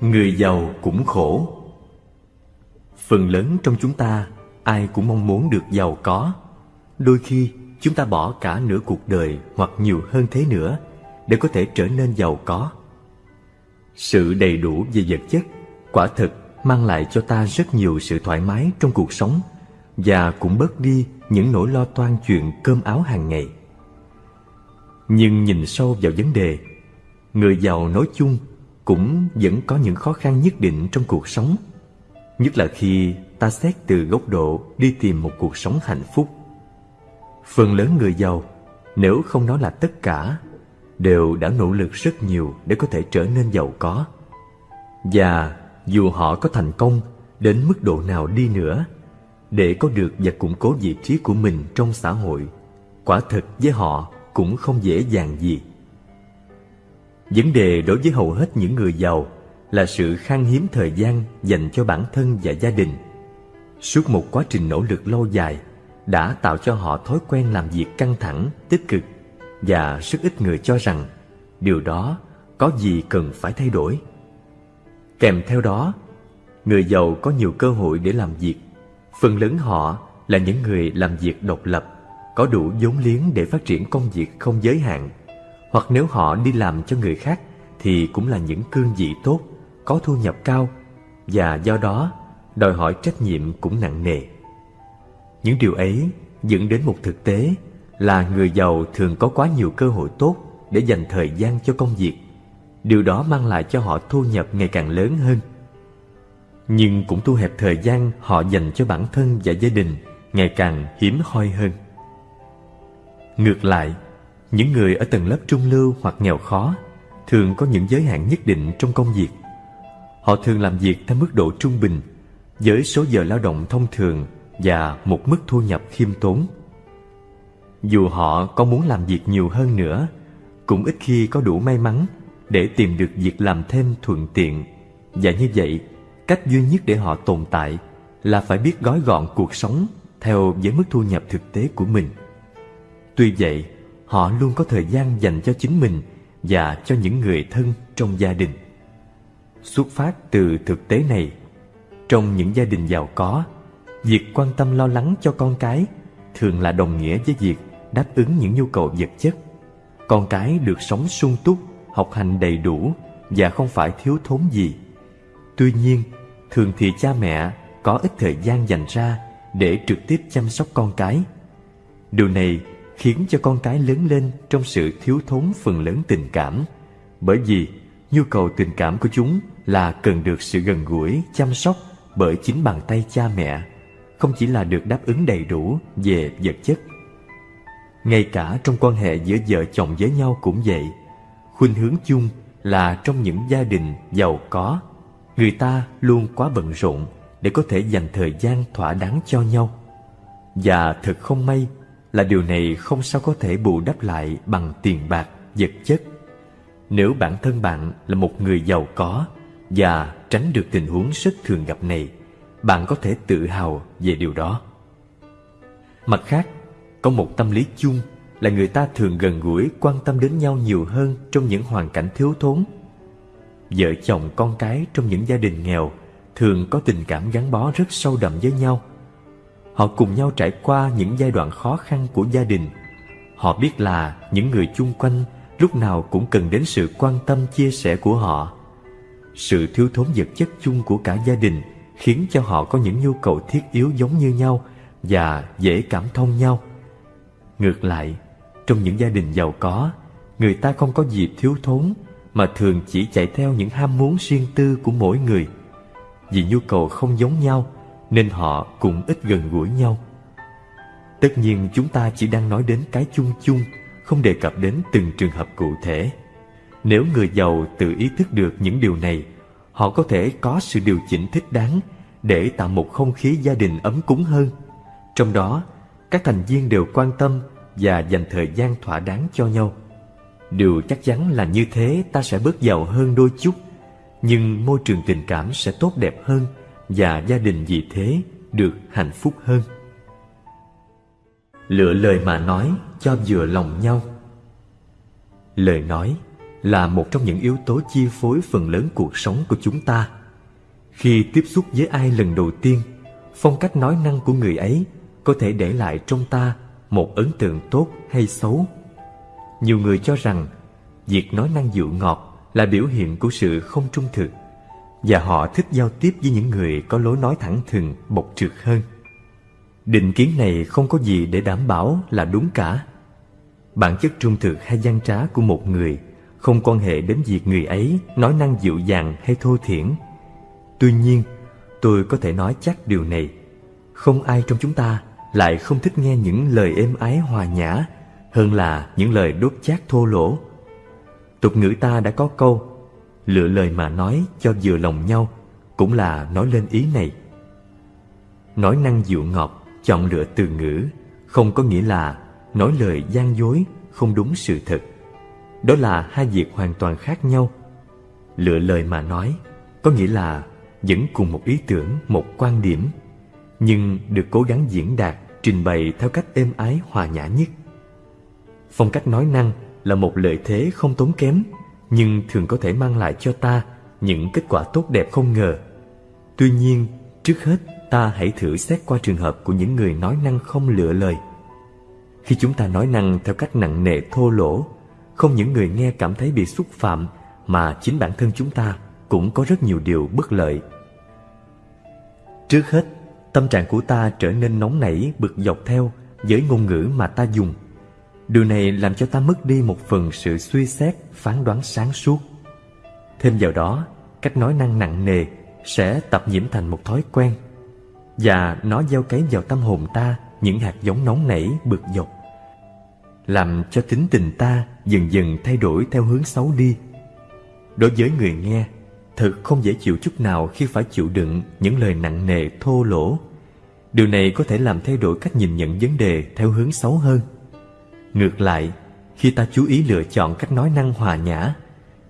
Người giàu cũng khổ. Phần lớn trong chúng ta, Ai cũng mong muốn được giàu có. Đôi khi, chúng ta bỏ cả nửa cuộc đời Hoặc nhiều hơn thế nữa Để có thể trở nên giàu có. Sự đầy đủ về vật chất, Quả thực mang lại cho ta rất nhiều sự thoải mái trong cuộc sống Và cũng bớt đi những nỗi lo toan chuyện cơm áo hàng ngày. Nhưng nhìn sâu vào vấn đề, Người giàu nói chung cũng vẫn có những khó khăn nhất định trong cuộc sống. Nhất là khi ta xét từ góc độ đi tìm một cuộc sống hạnh phúc. Phần lớn người giàu, nếu không nói là tất cả Đều đã nỗ lực rất nhiều để có thể trở nên giàu có. Và dù họ có thành công đến mức độ nào đi nữa Để có được và củng cố vị trí của mình trong xã hội Quả thật với họ cũng không dễ dàng gì. Vấn đề đối với hầu hết những người giàu là sự khan hiếm thời gian dành cho bản thân và gia đình. Suốt một quá trình nỗ lực lâu dài đã tạo cho họ thói quen làm việc căng thẳng, tích cực và rất ít người cho rằng điều đó có gì cần phải thay đổi. Kèm theo đó, người giàu có nhiều cơ hội để làm việc. Phần lớn họ là những người làm việc độc lập, có đủ vốn liếng để phát triển công việc không giới hạn hoặc nếu họ đi làm cho người khác thì cũng là những cương vị tốt, có thu nhập cao và do đó đòi hỏi trách nhiệm cũng nặng nề. Những điều ấy dẫn đến một thực tế là người giàu thường có quá nhiều cơ hội tốt để dành thời gian cho công việc. Điều đó mang lại cho họ thu nhập ngày càng lớn hơn. Nhưng cũng thu hẹp thời gian họ dành cho bản thân và gia đình ngày càng hiếm hoi hơn. Ngược lại, những người ở tầng lớp trung lưu hoặc nghèo khó thường có những giới hạn nhất định trong công việc. Họ thường làm việc theo mức độ trung bình với số giờ lao động thông thường và một mức thu nhập khiêm tốn. Dù họ có muốn làm việc nhiều hơn nữa, cũng ít khi có đủ may mắn để tìm được việc làm thêm thuận tiện. Và như vậy, cách duy nhất để họ tồn tại là phải biết gói gọn cuộc sống theo với mức thu nhập thực tế của mình. Tuy vậy, họ luôn có thời gian dành cho chính mình và cho những người thân trong gia đình. Xuất phát từ thực tế này, trong những gia đình giàu có, việc quan tâm lo lắng cho con cái thường là đồng nghĩa với việc đáp ứng những nhu cầu vật chất. Con cái được sống sung túc, học hành đầy đủ và không phải thiếu thốn gì. Tuy nhiên, thường thì cha mẹ có ít thời gian dành ra để trực tiếp chăm sóc con cái. Điều này khiến cho con cái lớn lên trong sự thiếu thốn phần lớn tình cảm. Bởi vì, nhu cầu tình cảm của chúng là cần được sự gần gũi, chăm sóc bởi chính bàn tay cha mẹ, không chỉ là được đáp ứng đầy đủ về vật chất. Ngay cả trong quan hệ giữa vợ chồng với nhau cũng vậy. Khuynh hướng chung là trong những gia đình giàu có, người ta luôn quá bận rộn để có thể dành thời gian thỏa đáng cho nhau. Và thật không may là điều này không sao có thể bù đắp lại bằng tiền bạc, vật chất. Nếu bản thân bạn là một người giàu có và tránh được tình huống rất thường gặp này, bạn có thể tự hào về điều đó. Mặt khác, có một tâm lý chung là người ta thường gần gũi quan tâm đến nhau nhiều hơn trong những hoàn cảnh thiếu thốn. Vợ chồng con cái trong những gia đình nghèo thường có tình cảm gắn bó rất sâu đậm với nhau Họ cùng nhau trải qua những giai đoạn khó khăn của gia đình. Họ biết là những người chung quanh lúc nào cũng cần đến sự quan tâm chia sẻ của họ. Sự thiếu thốn vật chất chung của cả gia đình khiến cho họ có những nhu cầu thiết yếu giống như nhau và dễ cảm thông nhau. Ngược lại, trong những gia đình giàu có, người ta không có gì thiếu thốn mà thường chỉ chạy theo những ham muốn riêng tư của mỗi người. Vì nhu cầu không giống nhau, nên họ cũng ít gần gũi nhau. Tất nhiên chúng ta chỉ đang nói đến cái chung chung, không đề cập đến từng trường hợp cụ thể. Nếu người giàu tự ý thức được những điều này, họ có thể có sự điều chỉnh thích đáng để tạo một không khí gia đình ấm cúng hơn. Trong đó, các thành viên đều quan tâm và dành thời gian thỏa đáng cho nhau. Điều chắc chắn là như thế ta sẽ bớt giàu hơn đôi chút, nhưng môi trường tình cảm sẽ tốt đẹp hơn và gia đình vì thế được hạnh phúc hơn. Lựa lời mà nói cho vừa lòng nhau. Lời nói là một trong những yếu tố chi phối phần lớn cuộc sống của chúng ta. Khi tiếp xúc với ai lần đầu tiên, phong cách nói năng của người ấy có thể để lại trong ta một ấn tượng tốt hay xấu. Nhiều người cho rằng việc nói năng dịu ngọt là biểu hiện của sự không trung thực và họ thích giao tiếp với những người có lối nói thẳng thừng, bộc trực hơn. Định kiến này không có gì để đảm bảo là đúng cả. Bản chất trung thực hay gian trá của một người không quan hệ đến việc người ấy nói năng dịu dàng hay thô thiển. Tuy nhiên, tôi có thể nói chắc điều này. Không ai trong chúng ta lại không thích nghe những lời êm ái hòa nhã hơn là những lời đốt chát thô lỗ. Tục ngữ ta đã có câu lựa lời mà nói cho vừa lòng nhau cũng là nói lên ý này. Nói năng dịu ngọt, chọn lựa từ ngữ không có nghĩa là nói lời gian dối, không đúng sự thật. Đó là hai việc hoàn toàn khác nhau. Lựa lời mà nói có nghĩa là vẫn cùng một ý tưởng, một quan điểm, nhưng được cố gắng diễn đạt, trình bày theo cách êm ái hòa nhã nhất. Phong cách nói năng là một lợi thế không tốn kém, nhưng thường có thể mang lại cho ta những kết quả tốt đẹp không ngờ. Tuy nhiên, trước hết ta hãy thử xét qua trường hợp của những người nói năng không lựa lời. Khi chúng ta nói năng theo cách nặng nề thô lỗ, không những người nghe cảm thấy bị xúc phạm mà chính bản thân chúng ta cũng có rất nhiều điều bất lợi. Trước hết, tâm trạng của ta trở nên nóng nảy bực dọc theo với ngôn ngữ mà ta dùng. Điều này làm cho ta mất đi một phần sự suy xét, phán đoán sáng suốt. Thêm vào đó, cách nói năng nặng nề sẽ tập nhiễm thành một thói quen và nó gieo cấy vào tâm hồn ta những hạt giống nóng nảy bực dọc làm cho tính tình ta dần dần thay đổi theo hướng xấu đi. Đối với người nghe thật không dễ chịu chút nào khi phải chịu đựng những lời nặng nề thô lỗ. Điều này có thể làm thay đổi cách nhìn nhận vấn đề theo hướng xấu hơn ngược lại khi ta chú ý lựa chọn cách nói năng hòa nhã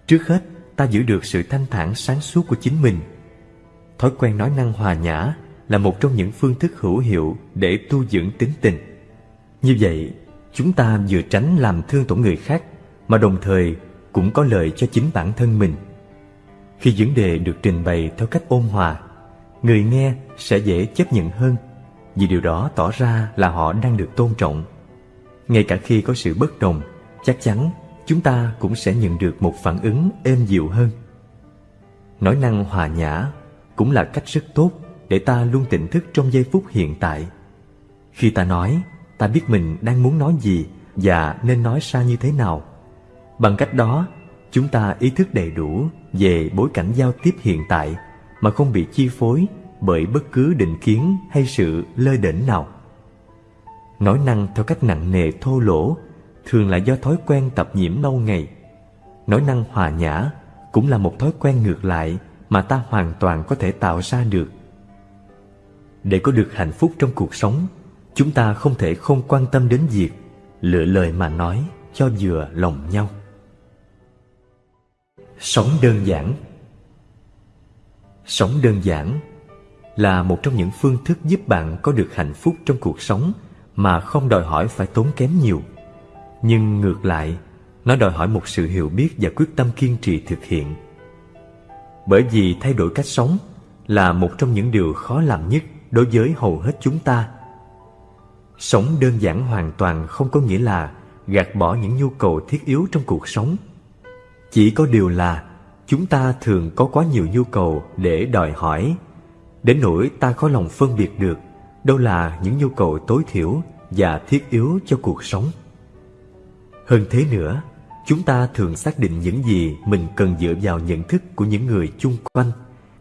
trước hết ta giữ được sự thanh thản sáng suốt của chính mình thói quen nói năng hòa nhã là một trong những phương thức hữu hiệu để tu dưỡng tính tình. Như vậy, chúng ta vừa tránh làm thương tổn người khác mà đồng thời cũng có lợi cho chính bản thân mình. Khi vấn đề được trình bày theo cách ôn hòa, người nghe sẽ dễ chấp nhận hơn vì điều đó tỏ ra là họ đang được tôn trọng. Ngay cả khi có sự bất đồng, chắc chắn chúng ta cũng sẽ nhận được một phản ứng êm dịu hơn. Nói năng hòa nhã cũng là cách rất tốt để ta luôn tỉnh thức trong giây phút hiện tại. Khi ta nói, ta biết mình đang muốn nói gì và nên nói ra như thế nào. Bằng cách đó, chúng ta ý thức đầy đủ về bối cảnh giao tiếp hiện tại mà không bị chi phối bởi bất cứ định kiến hay sự lơi đỉnh nào. Nói năng theo cách nặng nề thô lỗ thường là do thói quen tập nhiễm lâu ngày. Nói năng hòa nhã cũng là một thói quen ngược lại mà ta hoàn toàn có thể tạo ra được để có được hạnh phúc trong cuộc sống, chúng ta không thể không quan tâm đến việc lựa lời mà nói cho vừa lòng nhau. Sống đơn giản Sống đơn giản là một trong những phương thức giúp bạn có được hạnh phúc trong cuộc sống mà không đòi hỏi phải tốn kém nhiều. Nhưng ngược lại, nó đòi hỏi một sự hiểu biết và quyết tâm kiên trì thực hiện. Bởi vì thay đổi cách sống là một trong những điều khó làm nhất đối với hầu hết chúng ta. Sống đơn giản hoàn toàn không có nghĩa là gạt bỏ những nhu cầu thiết yếu trong cuộc sống. Chỉ có điều là chúng ta thường có quá nhiều nhu cầu để đòi hỏi, đến nỗi ta khó lòng phân biệt được đâu là những nhu cầu tối thiểu và thiết yếu cho cuộc sống. Hơn thế nữa, chúng ta thường xác định những gì mình cần dựa vào nhận thức của những người chung quanh,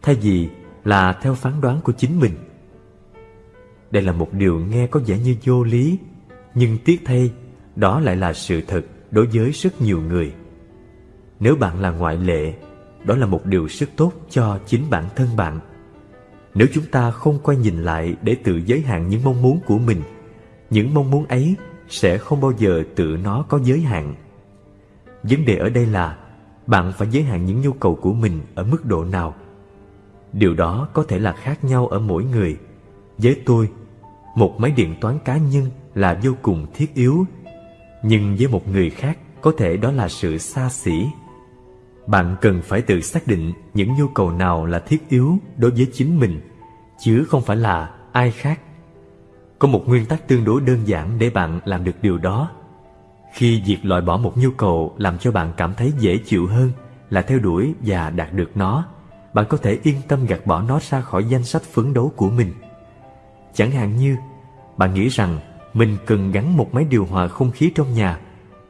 thay vì là theo phán đoán của chính mình. Đây là một điều nghe có vẻ như vô lý Nhưng tiếc thay Đó lại là sự thật đối với rất nhiều người Nếu bạn là ngoại lệ Đó là một điều rất tốt cho chính bản thân bạn nếu chúng ta không quay nhìn lại Để tự giới hạn những mong muốn của mình Những mong muốn ấy Sẽ không bao giờ tự nó có giới hạn. Vấn đề ở đây là Bạn phải giới hạn những nhu cầu của mình Ở mức độ nào. Điều đó có thể là khác nhau ở mỗi người. Với tôi một máy điện toán cá nhân là vô cùng thiết yếu nhưng với một người khác có thể đó là sự xa xỉ. Bạn cần phải tự xác định những nhu cầu nào là thiết yếu đối với chính mình, chứ không phải là ai khác. Có một nguyên tắc tương đối đơn giản để bạn làm được điều đó. Khi việc loại bỏ một nhu cầu làm cho bạn cảm thấy dễ chịu hơn là theo đuổi và đạt được nó, bạn có thể yên tâm gạt bỏ nó ra khỏi danh sách phấn đấu của mình. Chẳng hạn như, bạn nghĩ rằng mình cần gắn một máy điều hòa không khí trong nhà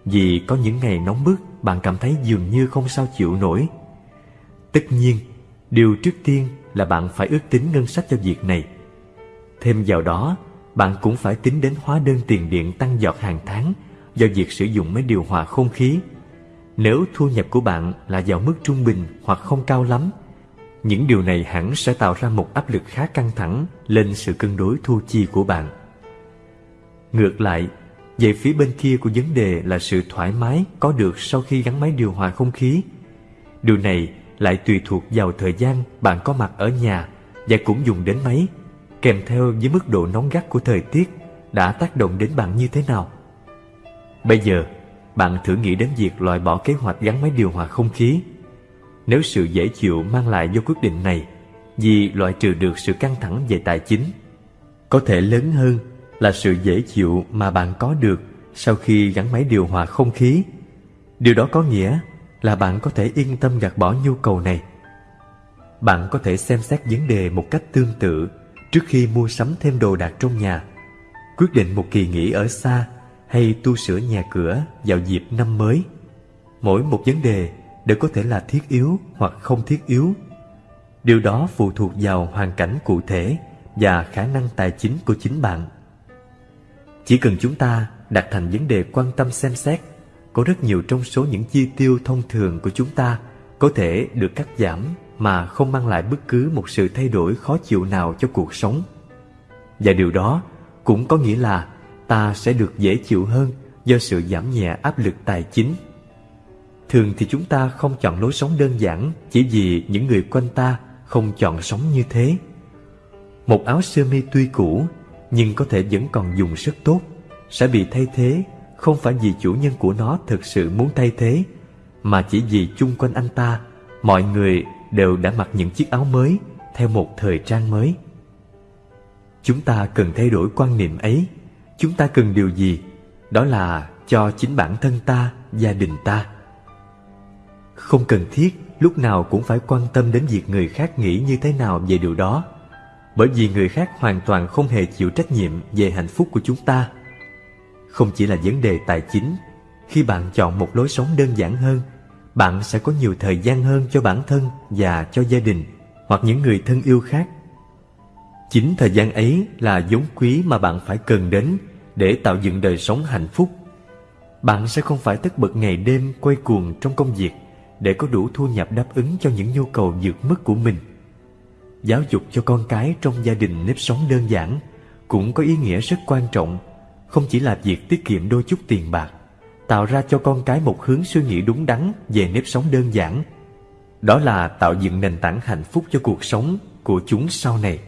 vì có những ngày nóng bức bạn cảm thấy dường như không sao chịu nổi. Tất nhiên, điều trước tiên là bạn phải ước tính ngân sách cho việc này. Thêm vào đó, bạn cũng phải tính đến hóa đơn tiền điện tăng giọt hàng tháng do việc sử dụng máy điều hòa không khí. Nếu thu nhập của bạn là vào mức trung bình hoặc không cao lắm, những điều này hẳn sẽ tạo ra một áp lực khá căng thẳng lên sự cân đối thu chi của bạn. Ngược lại, về phía bên kia của vấn đề là sự thoải mái có được sau khi gắn máy điều hòa không khí. Điều này lại tùy thuộc vào thời gian bạn có mặt ở nhà và cũng dùng đến máy, kèm theo với mức độ nóng gắt của thời tiết đã tác động đến bạn như thế nào. Bây giờ, bạn thử nghĩ đến việc loại bỏ kế hoạch gắn máy điều hòa không khí. Nếu sự dễ chịu mang lại do quyết định này vì loại trừ được sự căng thẳng về tài chính, có thể lớn hơn là sự dễ chịu mà bạn có được sau khi gắn máy điều hòa không khí. Điều đó có nghĩa là bạn có thể yên tâm gạt bỏ nhu cầu này. Bạn có thể xem xét vấn đề một cách tương tự trước khi mua sắm thêm đồ đạc trong nhà, quyết định một kỳ nghỉ ở xa hay tu sửa nhà cửa vào dịp năm mới. Mỗi một vấn đề đều có thể là thiết yếu hoặc không thiết yếu. Điều đó phụ thuộc vào hoàn cảnh cụ thể và khả năng tài chính của chính bạn. Chỉ cần chúng ta đặt thành vấn đề quan tâm xem xét, có rất nhiều trong số những chi tiêu thông thường của chúng ta có thể được cắt giảm mà không mang lại bất cứ một sự thay đổi khó chịu nào cho cuộc sống. Và điều đó cũng có nghĩa là ta sẽ được dễ chịu hơn do sự giảm nhẹ áp lực tài chính. Thường thì chúng ta không chọn lối sống đơn giản chỉ vì những người quanh ta không chọn sống như thế. Một áo sơ mi tuy cũ nhưng có thể vẫn còn dùng rất tốt, sẽ bị thay thế không phải vì chủ nhân của nó thực sự muốn thay thế, mà chỉ vì chung quanh anh ta, mọi người đều đã mặc những chiếc áo mới theo một thời trang mới. Chúng ta cần thay đổi quan niệm ấy. Chúng ta cần điều gì? Đó là cho chính bản thân ta, gia đình ta. Không cần thiết lúc nào cũng phải quan tâm đến việc người khác nghĩ như thế nào về điều đó bởi vì người khác hoàn toàn không hề chịu trách nhiệm về hạnh phúc của chúng ta. Không chỉ là vấn đề tài chính, khi bạn chọn một lối sống đơn giản hơn, bạn sẽ có nhiều thời gian hơn cho bản thân và cho gia đình hoặc những người thân yêu khác. Chính thời gian ấy là vốn quý mà bạn phải cần đến để tạo dựng đời sống hạnh phúc. Bạn sẽ không phải tất bật ngày đêm quay cuồng trong công việc để có đủ thu nhập đáp ứng cho những nhu cầu vượt mức của mình giáo dục cho con cái trong gia đình nếp sống đơn giản cũng có ý nghĩa rất quan trọng không chỉ là việc tiết kiệm đôi chút tiền bạc, tạo ra cho con cái một hướng suy nghĩ đúng đắn về nếp sống đơn giản. Đó là tạo dựng nền tảng hạnh phúc cho cuộc sống của chúng sau này.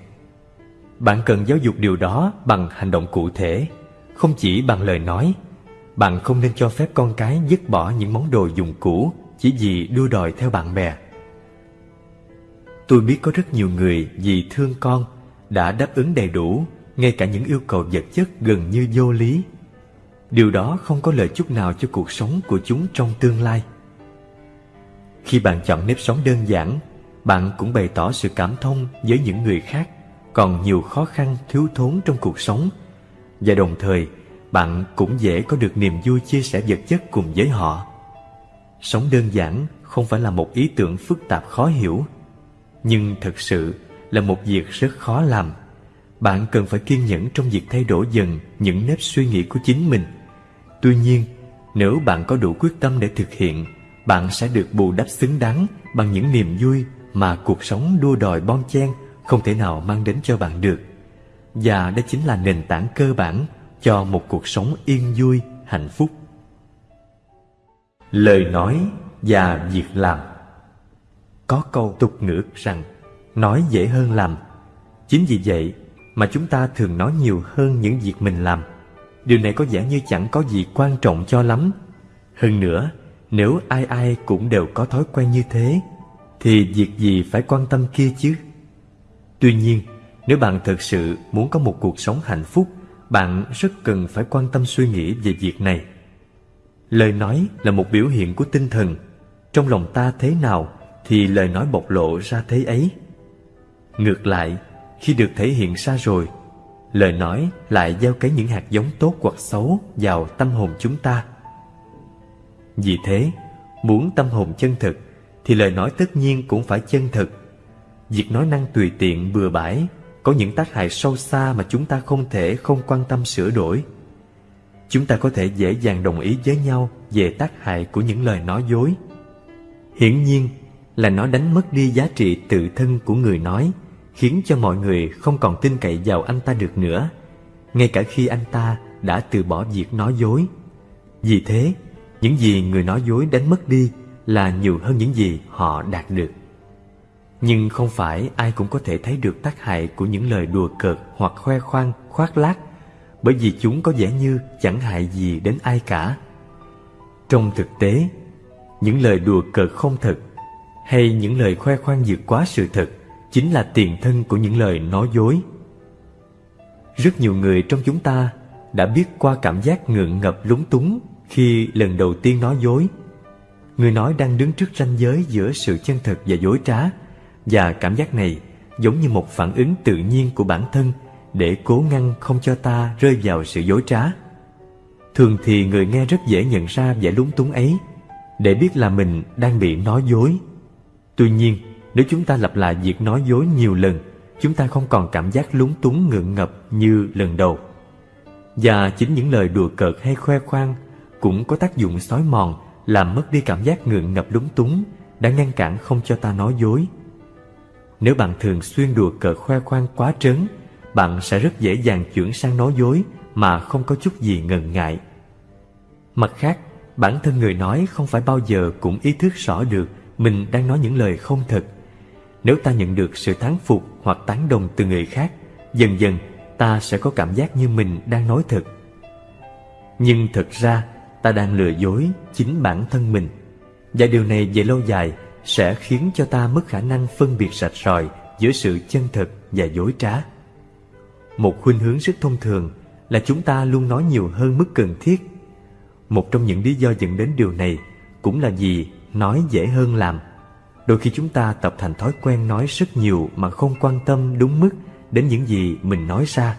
Bạn cần giáo dục điều đó bằng hành động cụ thể, không chỉ bằng lời nói. Bạn không nên cho phép con cái dứt bỏ những món đồ dùng cũ chỉ vì đua đòi theo bạn bè. Tôi biết có rất nhiều người vì thương con đã đáp ứng đầy đủ ngay cả những yêu cầu vật chất gần như vô lý. Điều đó không có lợi chút nào cho cuộc sống của chúng trong tương lai. Khi bạn chọn nếp sống đơn giản, bạn cũng bày tỏ sự cảm thông với những người khác còn nhiều khó khăn thiếu thốn trong cuộc sống và đồng thời bạn cũng dễ có được niềm vui chia sẻ vật chất cùng với họ. Sống đơn giản không phải là một ý tưởng phức tạp khó hiểu nhưng thực sự là một việc rất khó làm. Bạn cần phải kiên nhẫn trong việc thay đổi dần những nếp suy nghĩ của chính mình. Tuy nhiên, nếu bạn có đủ quyết tâm để thực hiện, bạn sẽ được bù đắp xứng đáng bằng những niềm vui mà cuộc sống đua đòi bon chen không thể nào mang đến cho bạn được. Và đó chính là nền tảng cơ bản cho một cuộc sống yên vui, hạnh phúc. Lời nói và việc làm có câu tục ngữ rằng Nói dễ hơn làm Chính vì vậy mà chúng ta thường nói nhiều hơn những việc mình làm. Điều này có vẻ như chẳng có gì quan trọng cho lắm. Hơn nữa, Nếu ai ai cũng đều có thói quen như thế Thì việc gì phải quan tâm kia chứ? Tuy nhiên Nếu bạn thực sự muốn có một cuộc sống hạnh phúc Bạn rất cần phải quan tâm suy nghĩ về việc này. Lời nói là một biểu hiện của tinh thần. Trong lòng ta thế nào Thì lời nói bộc lộ ra thế ấy. Ngược lại khi được thể hiện ra rồi Lời nói lại gieo cấy những hạt giống tốt hoặc xấu vào tâm hồn chúng ta. Vì thế, muốn tâm hồn chân thực Thì lời nói tất nhiên cũng phải chân thực. Việc nói năng tùy tiện bừa bãi Có những tác hại sâu xa mà chúng ta không thể không quan tâm sửa đổi. Chúng ta có thể dễ dàng đồng ý với nhau về tác hại của những lời nói dối. Hiển nhiên là nó đánh mất đi giá trị tự thân của người nói khiến cho mọi người không còn tin cậy vào anh ta được nữa, ngay cả khi anh ta đã từ bỏ việc nói dối. Vì thế, những gì người nói dối đánh mất đi là nhiều hơn những gì họ đạt được. Nhưng không phải ai cũng có thể thấy được tác hại của những lời đùa cợt hoặc khoe khoang, khoác lác, bởi vì chúng có vẻ như chẳng hại gì đến ai cả. Trong thực tế, những lời đùa cợt không thật hay những lời khoe khoang vượt quá sự thật chính là tiền thân của những lời nói dối. Rất nhiều người trong chúng ta đã biết qua cảm giác ngượng ngập lúng túng khi lần đầu tiên nói dối. Người nói đang đứng trước ranh giới giữa sự chân thật và dối trá, và cảm giác này giống như một phản ứng tự nhiên của bản thân để cố ngăn không cho ta rơi vào sự dối trá. Thường thì người nghe rất dễ nhận ra vẻ lúng túng ấy, để biết là mình đang bị nói dối. Tuy nhiên, nếu chúng ta lặp lại việc nói dối nhiều lần, chúng ta không còn cảm giác lúng túng ngượng ngập như lần đầu. Và chính những lời đùa cợt hay khoe khoang cũng có tác dụng xói mòn, làm mất đi cảm giác ngượng ngập lúng túng, đã ngăn cản không cho ta nói dối. Nếu bạn thường xuyên đùa cợt khoe khoang quá trớn, bạn sẽ rất dễ dàng chuyển sang nói dối mà không có chút gì ngần ngại. Mặt khác, bản thân người nói không phải bao giờ cũng ý thức rõ được mình đang nói những lời không thật nếu ta nhận được sự thán phục hoặc tán đồng từ người khác, dần dần ta sẽ có cảm giác như mình đang nói thật. Nhưng thật ra, ta đang lừa dối chính bản thân mình. Và điều này về lâu dài sẽ khiến cho ta mất khả năng phân biệt sạch sòi giữa sự chân thật và dối trá. Một khuynh hướng rất thông thường là chúng ta luôn nói nhiều hơn mức cần thiết. Một trong những lý do dẫn đến điều này cũng là vì nói dễ hơn làm. Đôi khi chúng ta tập thành thói quen nói rất nhiều mà không quan tâm đúng mức đến những gì mình nói ra.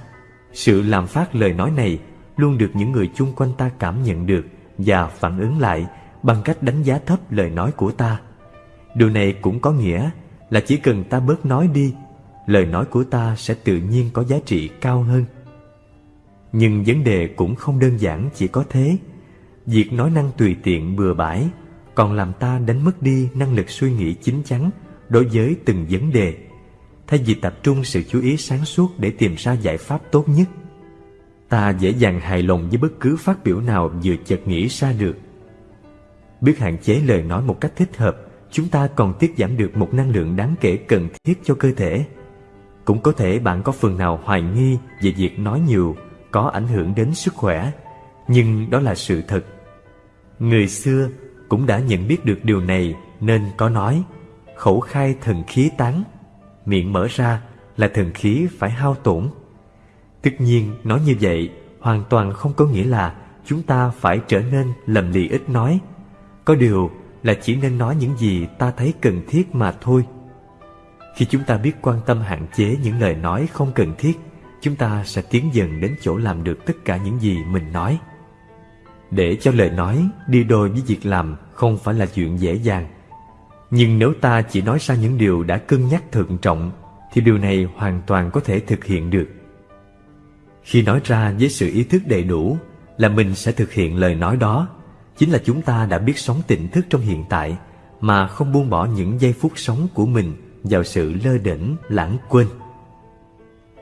Sự làm phát lời nói này luôn được những người chung quanh ta cảm nhận được và phản ứng lại bằng cách đánh giá thấp lời nói của ta. Điều này cũng có nghĩa là chỉ cần ta bớt nói đi, lời nói của ta sẽ tự nhiên có giá trị cao hơn. Nhưng vấn đề cũng không đơn giản chỉ có thế. Việc nói năng tùy tiện bừa bãi còn làm ta đánh mất đi năng lực suy nghĩ chín chắn đối với từng vấn đề. Thay vì tập trung sự chú ý sáng suốt để tìm ra giải pháp tốt nhất, ta dễ dàng hài lòng với bất cứ phát biểu nào vừa chợt nghĩ ra được. Biết hạn chế lời nói một cách thích hợp, chúng ta còn tiết giảm được một năng lượng đáng kể cần thiết cho cơ thể. Cũng có thể bạn có phần nào hoài nghi về việc nói nhiều có ảnh hưởng đến sức khỏe, nhưng đó là sự thật. Người xưa cũng đã nhận biết được điều này nên có nói, khẩu khai thần khí tán, miệng mở ra là thần khí phải hao tổn. Tất nhiên, nói như vậy hoàn toàn không có nghĩa là chúng ta phải trở nên lầm lì ít nói. Có điều là chỉ nên nói những gì ta thấy cần thiết mà thôi. Khi chúng ta biết quan tâm hạn chế những lời nói không cần thiết, chúng ta sẽ tiến dần đến chỗ làm được tất cả những gì mình nói để cho lời nói đi đôi với việc làm không phải là chuyện dễ dàng. Nhưng nếu ta chỉ nói ra những điều đã cân nhắc thận trọng, thì điều này hoàn toàn có thể thực hiện được. Khi nói ra với sự ý thức đầy đủ là mình sẽ thực hiện lời nói đó, chính là chúng ta đã biết sống tỉnh thức trong hiện tại mà không buông bỏ những giây phút sống của mình vào sự lơ đễnh, lãng quên.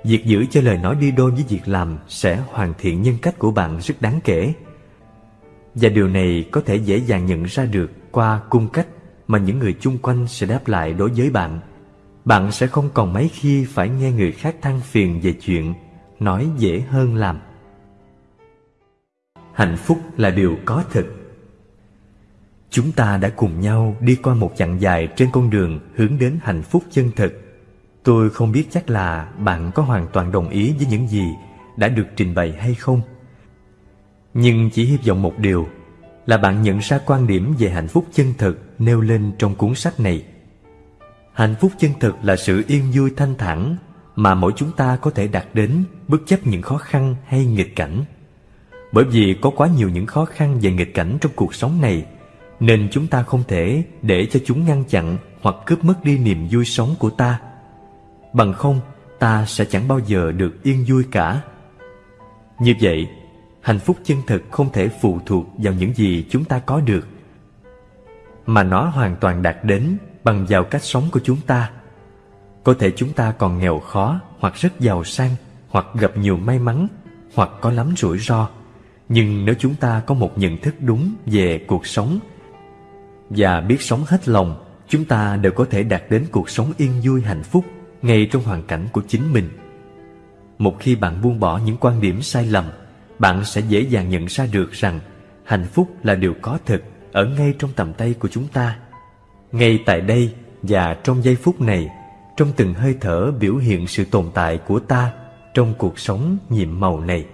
Việc giữ cho lời nói đi đôi với việc làm sẽ hoàn thiện nhân cách của bạn rất đáng kể. Và điều này có thể dễ dàng nhận ra được qua cung cách mà những người chung quanh sẽ đáp lại đối với bạn. Bạn sẽ không còn mấy khi phải nghe người khác than phiền về chuyện nói dễ hơn làm. Hạnh phúc là điều có thực. Chúng ta đã cùng nhau đi qua một chặng dài trên con đường hướng đến hạnh phúc chân thực. Tôi không biết chắc là bạn có hoàn toàn đồng ý với những gì đã được trình bày hay không. Nhưng chỉ hy vọng một điều là bạn nhận ra quan điểm về hạnh phúc chân thực nêu lên trong cuốn sách này. Hạnh phúc chân thực là sự yên vui thanh thản mà mỗi chúng ta có thể đạt đến bất chấp những khó khăn hay nghịch cảnh. Bởi vì có quá nhiều những khó khăn và nghịch cảnh trong cuộc sống này nên chúng ta không thể để cho chúng ngăn chặn hoặc cướp mất đi niềm vui sống của ta. Bằng không, ta sẽ chẳng bao giờ được yên vui cả. Như vậy, hạnh phúc chân thực không thể phụ thuộc vào những gì chúng ta có được, mà nó hoàn toàn đạt đến bằng vào cách sống của chúng ta. Có thể chúng ta còn nghèo khó hoặc rất giàu sang hoặc gặp nhiều may mắn hoặc có lắm rủi ro. Nhưng nếu chúng ta có một nhận thức đúng về cuộc sống và biết sống hết lòng, chúng ta đều có thể đạt đến cuộc sống yên vui hạnh phúc ngay trong hoàn cảnh của chính mình. Một khi bạn buông bỏ những quan điểm sai lầm, bạn sẽ dễ dàng nhận ra được rằng hạnh phúc là điều có thực ở ngay trong tầm tay của chúng ta. Ngay tại đây và trong giây phút này, trong từng hơi thở biểu hiện sự tồn tại của ta trong cuộc sống nhiệm màu này.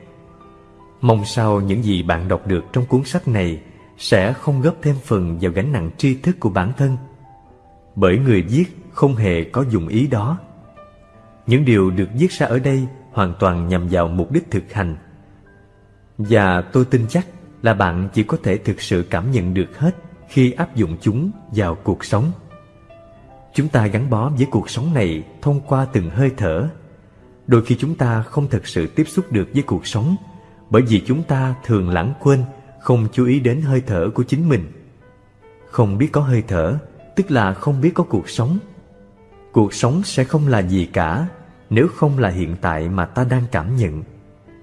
Mong sao những gì bạn đọc được trong cuốn sách này sẽ không góp thêm phần vào gánh nặng tri thức của bản thân. Bởi người viết không hề có dụng ý đó. Những điều được viết ra ở đây hoàn toàn nhằm vào mục đích thực hành. Và tôi tin chắc là bạn chỉ có thể thực sự cảm nhận được hết khi áp dụng chúng vào cuộc sống. Chúng ta gắn bó với cuộc sống này thông qua từng hơi thở. Đôi khi chúng ta không thực sự tiếp xúc được với cuộc sống bởi vì chúng ta thường lãng quên, không chú ý đến hơi thở của chính mình. Không biết có hơi thở, tức là không biết có cuộc sống. Cuộc sống sẽ không là gì cả nếu không là hiện tại mà ta đang cảm nhận.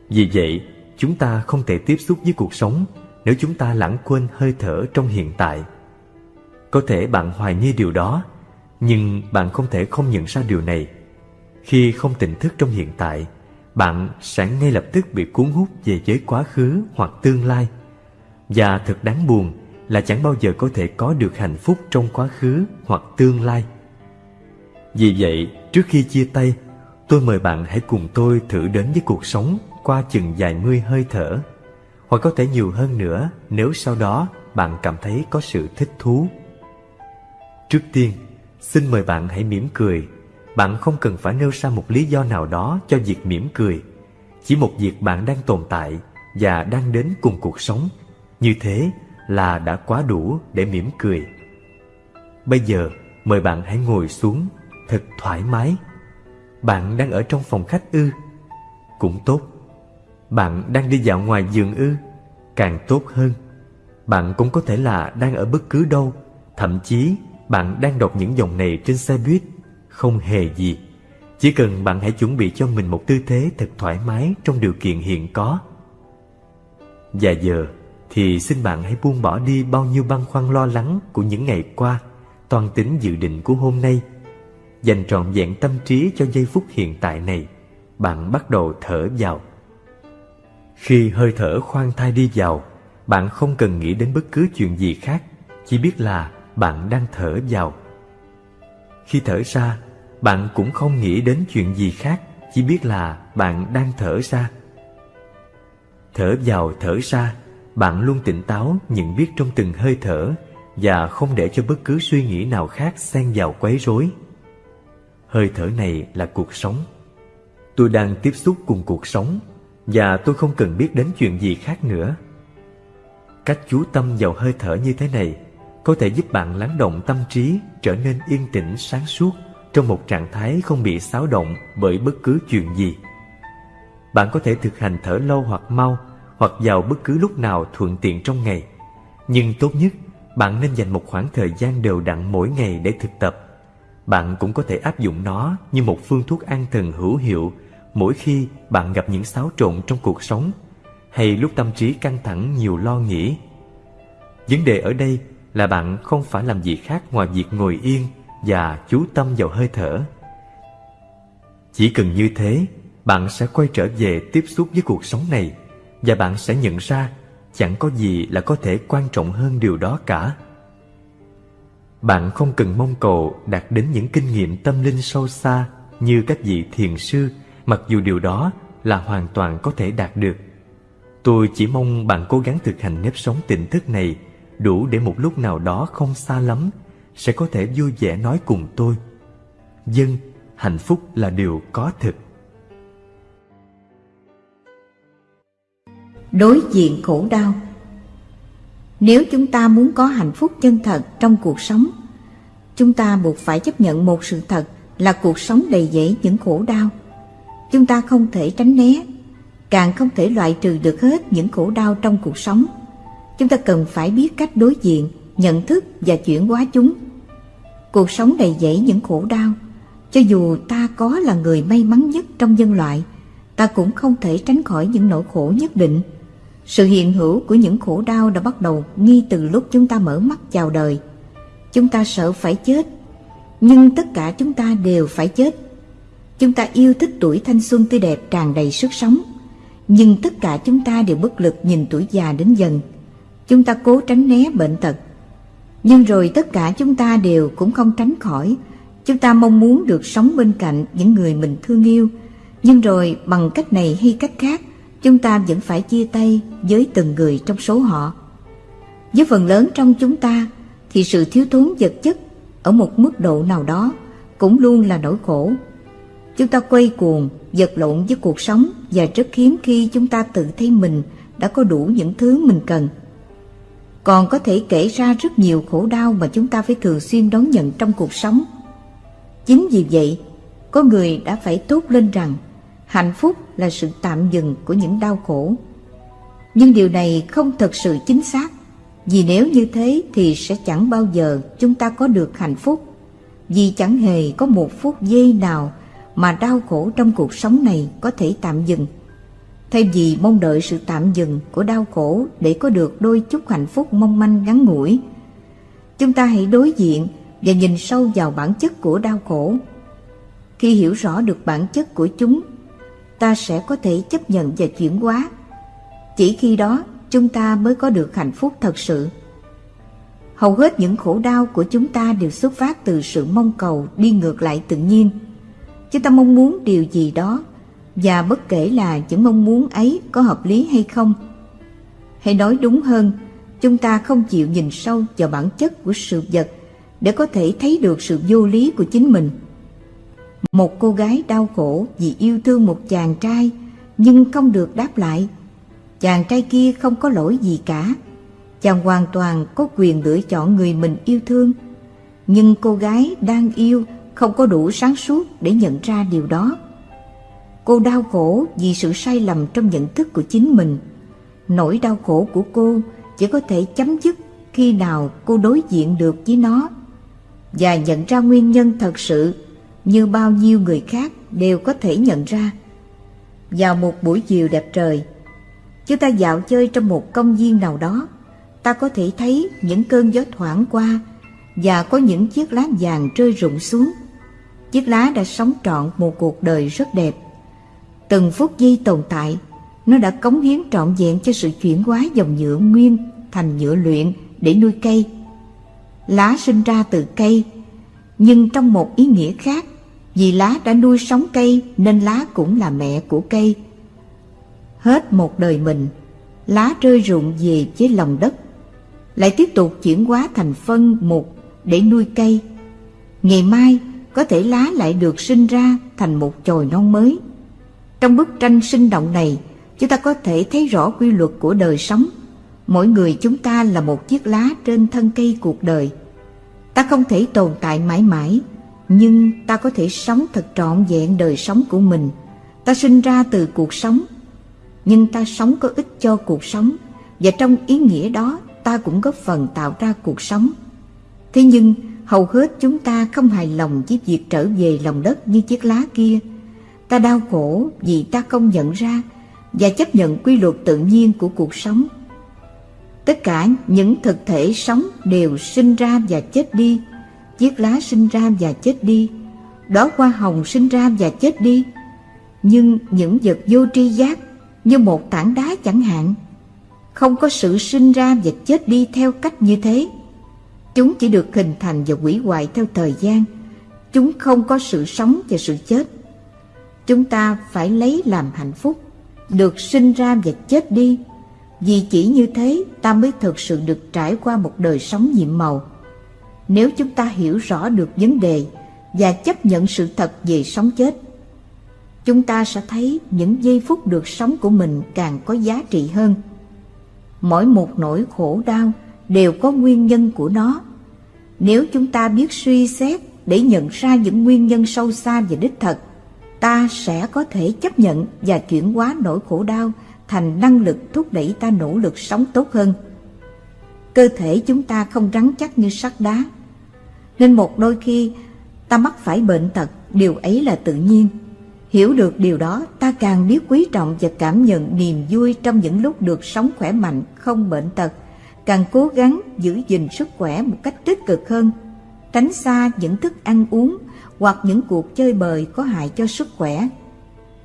Vì vậy, chúng ta không thể tiếp xúc với cuộc sống nếu chúng ta lãng quên hơi thở trong hiện tại. Có thể bạn hoài nghi điều đó, nhưng bạn không thể không nhận ra điều này. Khi không tỉnh thức trong hiện tại, bạn sẽ ngay lập tức bị cuốn hút về giới quá khứ hoặc tương lai. Và thật đáng buồn là chẳng bao giờ có thể có được hạnh phúc trong quá khứ hoặc tương lai. Vì vậy, trước khi chia tay, tôi mời bạn hãy cùng tôi thử đến với cuộc sống qua chừng vài mươi hơi thở, hoặc có thể nhiều hơn nữa nếu sau đó bạn cảm thấy có sự thích thú. Trước tiên, xin mời bạn hãy mỉm cười. Bạn không cần phải nêu ra một lý do nào đó cho việc mỉm cười. Chỉ một việc bạn đang tồn tại và đang đến cùng cuộc sống. Như thế là đã quá đủ để mỉm cười. Bây giờ, mời bạn hãy ngồi xuống thật thoải mái. Bạn đang ở trong phòng khách ư? Cũng tốt. Bạn đang đi dạo ngoài giường ư? Càng tốt hơn. Bạn cũng có thể là đang ở bất cứ đâu, thậm chí bạn đang đọc những dòng này trên xe buýt, không hề gì. Chỉ cần bạn hãy chuẩn bị cho mình một tư thế thật thoải mái trong điều kiện hiện có. Và giờ thì xin bạn hãy buông bỏ đi bao nhiêu băn khoăn lo lắng của những ngày qua, toàn tính dự định của hôm nay. Dành trọn vẹn tâm trí cho giây phút hiện tại này, bạn bắt đầu thở vào. Khi hơi thở khoan thai đi vào, bạn không cần nghĩ đến bất cứ chuyện gì khác, chỉ biết là bạn đang thở vào. Khi thở ra, bạn cũng không nghĩ đến chuyện gì khác, chỉ biết là bạn đang thở ra. Thở vào thở ra, bạn luôn tỉnh táo nhận biết trong từng hơi thở và không để cho bất cứ suy nghĩ nào khác xen vào quấy rối. Hơi thở này là cuộc sống. Tôi đang tiếp xúc cùng cuộc sống và tôi không cần biết đến chuyện gì khác nữa. Cách chú tâm vào hơi thở như thế này có thể giúp bạn lắng động tâm trí trở nên yên tĩnh sáng suốt trong một trạng thái không bị xáo động bởi bất cứ chuyện gì. Bạn có thể thực hành thở lâu hoặc mau hoặc vào bất cứ lúc nào thuận tiện trong ngày. Nhưng tốt nhất, bạn nên dành một khoảng thời gian đều đặn mỗi ngày để thực tập. Bạn cũng có thể áp dụng nó như một phương thuốc an thần hữu hiệu mỗi khi bạn gặp những xáo trộn trong cuộc sống hay lúc tâm trí căng thẳng nhiều lo nghĩ. Vấn đề ở đây là bạn không phải làm gì khác ngoài việc ngồi yên và chú tâm vào hơi thở. Chỉ cần như thế, bạn sẽ quay trở về tiếp xúc với cuộc sống này và bạn sẽ nhận ra chẳng có gì là có thể quan trọng hơn điều đó cả. bạn không cần mong cầu đạt đến những kinh nghiệm tâm linh sâu xa như các vị thiền sư, mặc dù điều đó là hoàn toàn có thể đạt được. Tôi chỉ mong bạn cố gắng thực hành nếp sống tỉnh thức này đủ để một lúc nào đó không xa lắm sẽ có thể vui vẻ nói cùng tôi. Dân, hạnh phúc là điều có thực. Đối diện khổ đau Nếu chúng ta muốn có hạnh phúc chân thật trong cuộc sống, chúng ta buộc phải chấp nhận một sự thật là cuộc sống đầy dẫy những khổ đau. Chúng ta không thể tránh né, càng không thể loại trừ được hết những khổ đau trong cuộc sống. Chúng ta cần phải biết cách đối diện, nhận thức và chuyển hóa chúng. Cuộc sống đầy dẫy những khổ đau, cho dù ta có là người may mắn nhất trong nhân loại, ta cũng không thể tránh khỏi những nỗi khổ nhất định. Sự hiện hữu của những khổ đau đã bắt đầu ngay từ lúc chúng ta mở mắt chào đời. Chúng ta sợ phải chết, nhưng tất cả chúng ta đều phải chết. Chúng ta yêu thích tuổi thanh xuân tươi đẹp tràn đầy sức sống, nhưng tất cả chúng ta đều bất lực nhìn tuổi già đến dần. Chúng ta cố tránh né bệnh tật, nhưng rồi tất cả chúng ta đều cũng không tránh khỏi. Chúng ta mong muốn được sống bên cạnh những người mình thương yêu, nhưng rồi bằng cách này hay cách khác, chúng ta vẫn phải chia tay với từng người trong số họ. Với phần lớn trong chúng ta thì sự thiếu thốn vật chất ở một mức độ nào đó cũng luôn là nỗi khổ. Chúng ta quay cuồng, vật lộn với cuộc sống và rất hiếm khi chúng ta tự thấy mình đã có đủ những thứ mình cần. Còn có thể kể ra rất nhiều khổ đau mà chúng ta phải thường xuyên đón nhận trong cuộc sống. Chính vì vậy, có người đã phải tốt lên rằng hạnh phúc là sự tạm dừng của những đau khổ. Nhưng điều này không thật sự chính xác, vì nếu như thế thì sẽ chẳng bao giờ chúng ta có được hạnh phúc. Vì chẳng hề có một phút giây nào mà đau khổ trong cuộc sống này có thể tạm dừng. Thay vì mong đợi sự tạm dừng của đau khổ để có được đôi chút hạnh phúc mong manh ngắn ngủi, chúng ta hãy đối diện và nhìn sâu vào bản chất của đau khổ. Khi hiểu rõ được bản chất của chúng, ta sẽ có thể chấp nhận và chuyển hóa. Chỉ khi đó chúng ta mới có được hạnh phúc thật sự. Hầu hết những khổ đau của chúng ta đều xuất phát từ sự mong cầu đi ngược lại tự nhiên. Chúng ta mong muốn điều gì đó và bất kể là những mong muốn ấy có hợp lý hay không. Hay nói đúng hơn, chúng ta không chịu nhìn sâu vào bản chất của sự vật để có thể thấy được sự vô lý của chính mình. Một cô gái đau khổ vì yêu thương một chàng trai nhưng không được đáp lại. Chàng trai kia không có lỗi gì cả. Chàng hoàn toàn có quyền lựa chọn người mình yêu thương. Nhưng cô gái đang yêu không có đủ sáng suốt để nhận ra điều đó. Cô đau khổ vì sự sai lầm trong nhận thức của chính mình. Nỗi đau khổ của cô chỉ có thể chấm dứt khi nào cô đối diện được với nó và nhận ra nguyên nhân thật sự như bao nhiêu người khác đều có thể nhận ra. Vào một buổi chiều đẹp trời, chúng ta dạo chơi trong một công viên nào đó, ta có thể thấy những cơn gió thoảng qua và có những chiếc lá vàng rơi rụng xuống. Chiếc lá đã sống trọn một cuộc đời rất đẹp. Từng phút giây tồn tại, nó đã cống hiến trọn vẹn cho sự chuyển hóa dòng nhựa nguyên thành nhựa luyện để nuôi cây. Lá sinh ra từ cây, nhưng trong một ý nghĩa khác, vì lá đã nuôi sống cây nên lá cũng là mẹ của cây. Hết một đời mình, lá rơi rụng về với lòng đất, lại tiếp tục chuyển hóa thành phân mục để nuôi cây. Ngày mai có thể lá lại được sinh ra thành một chồi non mới. Trong bức tranh sinh động này, chúng ta có thể thấy rõ quy luật của đời sống. Mỗi người chúng ta là một chiếc lá trên thân cây cuộc đời. Ta không thể tồn tại mãi mãi, nhưng ta có thể sống thật trọn vẹn đời sống của mình. Ta sinh ra từ cuộc sống, nhưng ta sống có ích cho cuộc sống, và trong ý nghĩa đó ta cũng góp phần tạo ra cuộc sống. Thế nhưng, hầu hết chúng ta không hài lòng với việc trở về lòng đất như chiếc lá kia. Ta đau khổ vì ta không nhận ra và chấp nhận quy luật tự nhiên của cuộc sống. Tất cả những thực thể sống đều sinh ra và chết đi, chiếc lá sinh ra và chết đi, đóa hoa hồng sinh ra và chết đi. Nhưng những vật vô tri giác như một tảng đá chẳng hạn, không có sự sinh ra và chết đi theo cách như thế. Chúng chỉ được hình thành và hủy hoại theo thời gian. Chúng không có sự sống và sự chết. Chúng ta phải lấy làm hạnh phúc, được sinh ra và chết đi. Vì chỉ như thế ta mới thực sự được trải qua một đời sống nhiệm màu. Nếu chúng ta hiểu rõ được vấn đề và chấp nhận sự thật về sống chết, chúng ta sẽ thấy những giây phút được sống của mình càng có giá trị hơn. Mỗi một nỗi khổ đau đều có nguyên nhân của nó. Nếu chúng ta biết suy xét để nhận ra những nguyên nhân sâu xa và đích thật, ta sẽ có thể chấp nhận và chuyển hóa nỗi khổ đau thành năng lực thúc đẩy ta nỗ lực sống tốt hơn. Cơ thể chúng ta không rắn chắc như sắt đá, nên một đôi khi ta mắc phải bệnh tật, điều ấy là tự nhiên. Hiểu được điều đó, ta càng biết quý trọng và cảm nhận niềm vui trong những lúc được sống khỏe mạnh, không bệnh tật, càng cố gắng giữ gìn sức khỏe một cách tích cực hơn, tránh xa những thức ăn uống hoặc những cuộc chơi bời có hại cho sức khỏe.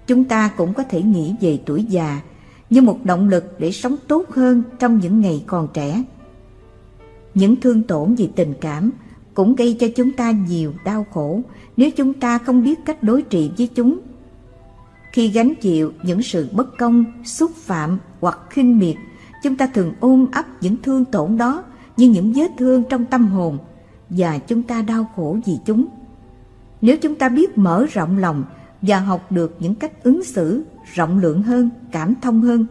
Chúng ta cũng có thể nghĩ về tuổi già như một động lực để sống tốt hơn trong những ngày còn trẻ. Những thương tổn vì tình cảm cũng gây cho chúng ta nhiều đau khổ nếu chúng ta không biết cách đối trị với chúng. Khi gánh chịu những sự bất công, xúc phạm hoặc khinh miệt, chúng ta thường ôm ấp những thương tổn đó như những vết thương trong tâm hồn và chúng ta đau khổ vì chúng. Nếu chúng ta biết mở rộng lòng và học được những cách ứng xử rộng lượng hơn, cảm thông hơn,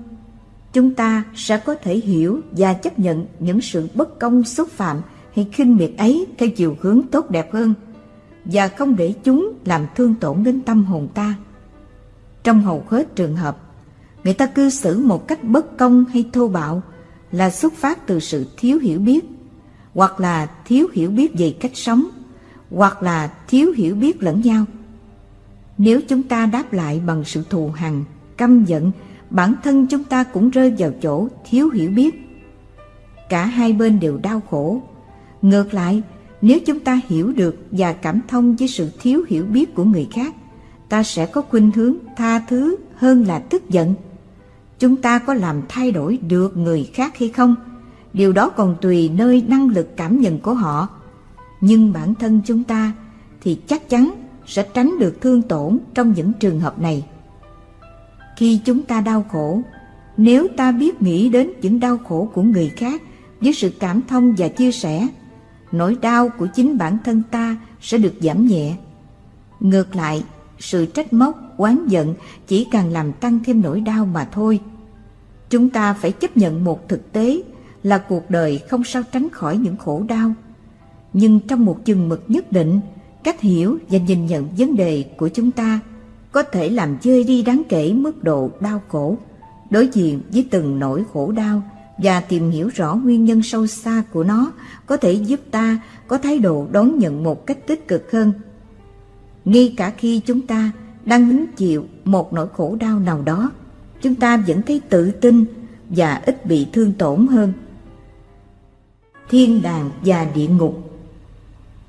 chúng ta sẽ có thể hiểu và chấp nhận những sự bất công xúc phạm hay khinh miệt ấy theo chiều hướng tốt đẹp hơn và không để chúng làm thương tổn đến tâm hồn ta. Trong hầu hết trường hợp, người ta cư xử một cách bất công hay thô bạo là xuất phát từ sự thiếu hiểu biết, hoặc là thiếu hiểu biết về cách sống, hoặc là thiếu hiểu biết lẫn nhau. Nếu chúng ta đáp lại bằng sự thù hằn, căm giận, bản thân chúng ta cũng rơi vào chỗ thiếu hiểu biết. Cả hai bên đều đau khổ. Ngược lại, nếu chúng ta hiểu được và cảm thông với sự thiếu hiểu biết của người khác, ta sẽ có khuynh hướng tha thứ hơn là tức giận. Chúng ta có làm thay đổi được người khác hay không? Điều đó còn tùy nơi năng lực cảm nhận của họ. Nhưng bản thân chúng ta thì chắc chắn sẽ tránh được thương tổn trong những trường hợp này. Khi chúng ta đau khổ, nếu ta biết nghĩ đến những đau khổ của người khác với sự cảm thông và chia sẻ, nỗi đau của chính bản thân ta sẽ được giảm nhẹ. Ngược lại, sự trách móc, oán giận chỉ càng làm tăng thêm nỗi đau mà thôi. Chúng ta phải chấp nhận một thực tế là cuộc đời không sao tránh khỏi những khổ đau. Nhưng trong một chừng mực nhất định, cách hiểu và nhìn nhận vấn đề của chúng ta có thể làm chơi đi đáng kể mức độ đau khổ, đối diện với từng nỗi khổ đau và tìm hiểu rõ nguyên nhân sâu xa của nó có thể giúp ta có thái độ đón nhận một cách tích cực hơn ngay cả khi chúng ta đang hứng chịu một nỗi khổ đau nào đó, chúng ta vẫn thấy tự tin và ít bị thương tổn hơn. Thiên đàng và địa ngục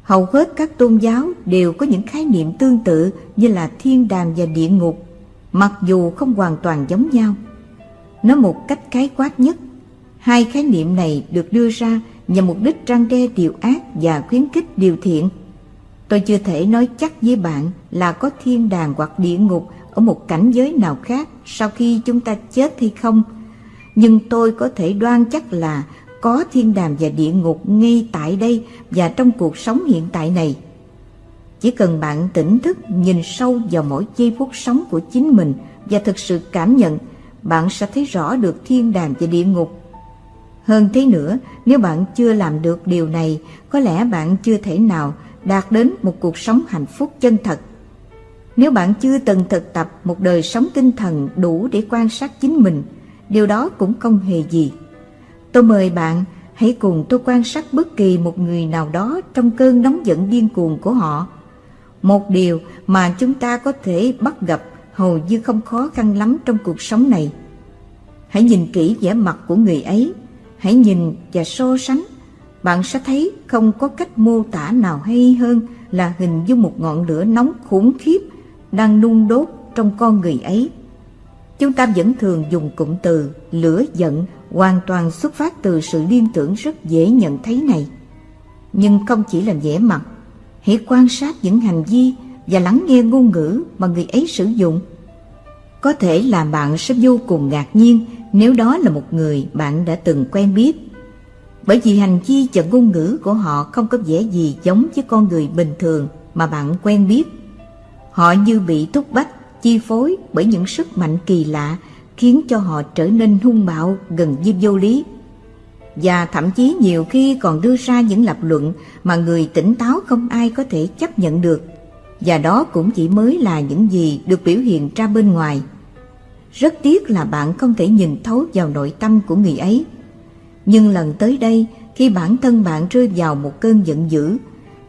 Hầu hết các tôn giáo đều có những khái niệm tương tự như là thiên đàng và địa ngục, mặc dù không hoàn toàn giống nhau. Nói một cách khái quát nhất, hai khái niệm này được đưa ra nhằm mục đích răng đe điều ác và khuyến khích điều thiện. Tôi chưa thể nói chắc với bạn là có thiên đàng hoặc địa ngục ở một cảnh giới nào khác sau khi chúng ta chết hay không. Nhưng tôi có thể đoan chắc là có thiên đàng và địa ngục ngay tại đây và trong cuộc sống hiện tại này. Chỉ cần bạn tỉnh thức nhìn sâu vào mỗi giây phút sống của chính mình và thực sự cảm nhận, bạn sẽ thấy rõ được thiên đàng và địa ngục. Hơn thế nữa, nếu bạn chưa làm được điều này, có lẽ bạn chưa thể nào đạt đến một cuộc sống hạnh phúc chân thật. Nếu bạn chưa từng thực tập một đời sống tinh thần đủ để quan sát chính mình, điều đó cũng không hề gì. Tôi mời bạn hãy cùng tôi quan sát bất kỳ một người nào đó trong cơn nóng giận điên cuồng của họ. Một điều mà chúng ta có thể bắt gặp hầu như không khó khăn lắm trong cuộc sống này. Hãy nhìn kỹ vẻ mặt của người ấy, hãy nhìn và so sánh bạn sẽ thấy không có cách mô tả nào hay hơn là hình dung một ngọn lửa nóng khủng khiếp đang nung đốt trong con người ấy. Chúng ta vẫn thường dùng cụm từ lửa giận hoàn toàn xuất phát từ sự liên tưởng rất dễ nhận thấy này. nhưng không chỉ là vẻ mặt. Hãy quan sát những hành vi và lắng nghe ngôn ngữ mà người ấy sử dụng. Có thể là bạn sẽ vô cùng ngạc nhiên nếu đó là một người bạn đã từng quen biết. Bởi vì hành vi và ngôn ngữ của họ không có vẻ gì giống với con người bình thường mà bạn quen biết. Họ như bị thúc bách, chi phối bởi những sức mạnh kỳ lạ khiến cho họ trở nên hung bạo gần như vô lý. Và thậm chí nhiều khi còn đưa ra những lập luận mà người tỉnh táo không ai có thể chấp nhận được. Và đó cũng chỉ mới là những gì được biểu hiện ra bên ngoài. Rất tiếc là bạn không thể nhìn thấu vào nội tâm của người ấy. Nhưng lần tới đây, khi bản thân bạn rơi vào một cơn giận dữ,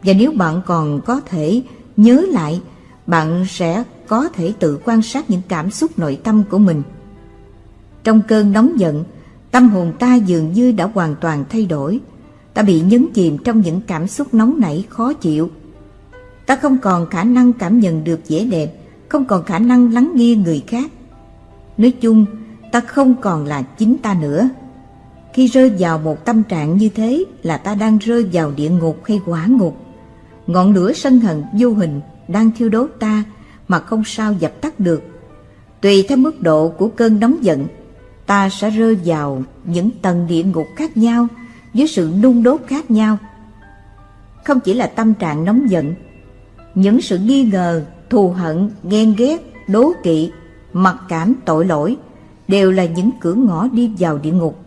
và nếu bạn còn có thể nhớ lại, bạn sẽ có thể tự quan sát những cảm xúc nội tâm của mình. Trong cơn nóng giận, tâm hồn ta dường như đã hoàn toàn thay đổi. Ta bị nhấn chìm trong những cảm xúc nóng nảy khó chịu. Ta không còn khả năng cảm nhận được vẻ đẹp, không còn khả năng lắng nghe người khác. Nói chung, ta không còn là chính ta nữa. Khi rơi vào một tâm trạng như thế là ta đang rơi vào địa ngục hay quả ngục. Ngọn lửa sân hận vô hình đang thiêu đốt ta mà không sao dập tắt được. Tùy theo mức độ của cơn nóng giận, ta sẽ rơi vào những tầng địa ngục khác nhau với sự nung đốt khác nhau. Không chỉ là tâm trạng nóng giận, những sự nghi ngờ, thù hận, ghen ghét, đố kỵ, mặc cảm, tội lỗi đều là những cửa ngõ đi vào địa ngục.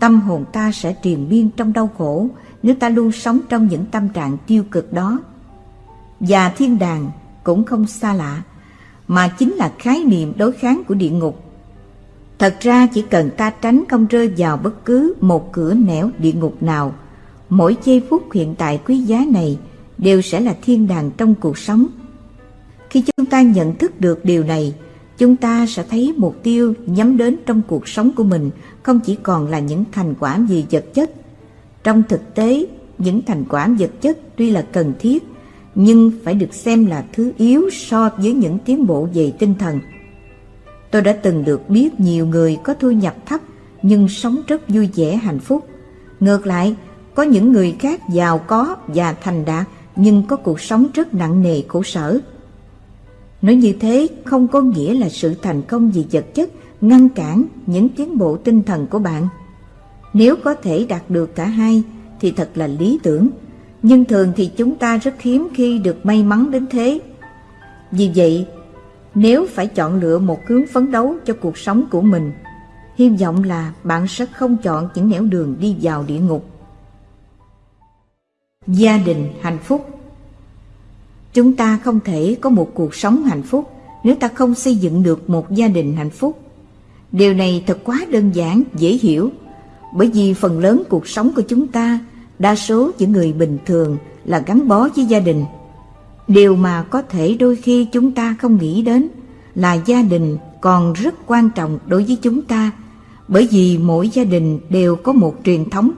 Tâm hồn ta sẽ triền miên trong đau khổ nếu ta luôn sống trong những tâm trạng tiêu cực đó. Và thiên đàng cũng không xa lạ, mà chính là khái niệm đối kháng của địa ngục. Thật ra chỉ cần ta tránh không rơi vào bất cứ một cửa nẻo địa ngục nào, mỗi giây phút hiện tại quý giá này đều sẽ là thiên đàng trong cuộc sống. Khi chúng ta nhận thức được điều này, chúng ta sẽ thấy mục tiêu nhắm đến trong cuộc sống của mình không chỉ còn là những thành quả về vật chất. Trong thực tế, những thành quả vật chất tuy là cần thiết, nhưng phải được xem là thứ yếu so với những tiến bộ về tinh thần. Tôi đã từng được biết nhiều người có thu nhập thấp nhưng sống rất vui vẻ hạnh phúc. Ngược lại, có những người khác giàu có và thành đạt nhưng có cuộc sống rất nặng nề khổ sở. Nói như thế không có nghĩa là sự thành công gì vật chất ngăn cản những tiến bộ tinh thần của bạn. Nếu có thể đạt được cả hai thì thật là lý tưởng, nhưng thường thì chúng ta rất hiếm khi được may mắn đến thế. Vì vậy, nếu phải chọn lựa một hướng phấn đấu cho cuộc sống của mình, hy vọng là bạn sẽ không chọn những nẻo đường đi vào địa ngục. Gia đình hạnh phúc Chúng ta không thể có một cuộc sống hạnh phúc nếu ta không xây dựng được một gia đình hạnh phúc. Điều này thật quá đơn giản, dễ hiểu, bởi vì phần lớn cuộc sống của chúng ta, đa số những người bình thường là gắn bó với gia đình. Điều mà có thể đôi khi chúng ta không nghĩ đến là gia đình còn rất quan trọng đối với chúng ta, bởi vì mỗi gia đình đều có một truyền thống.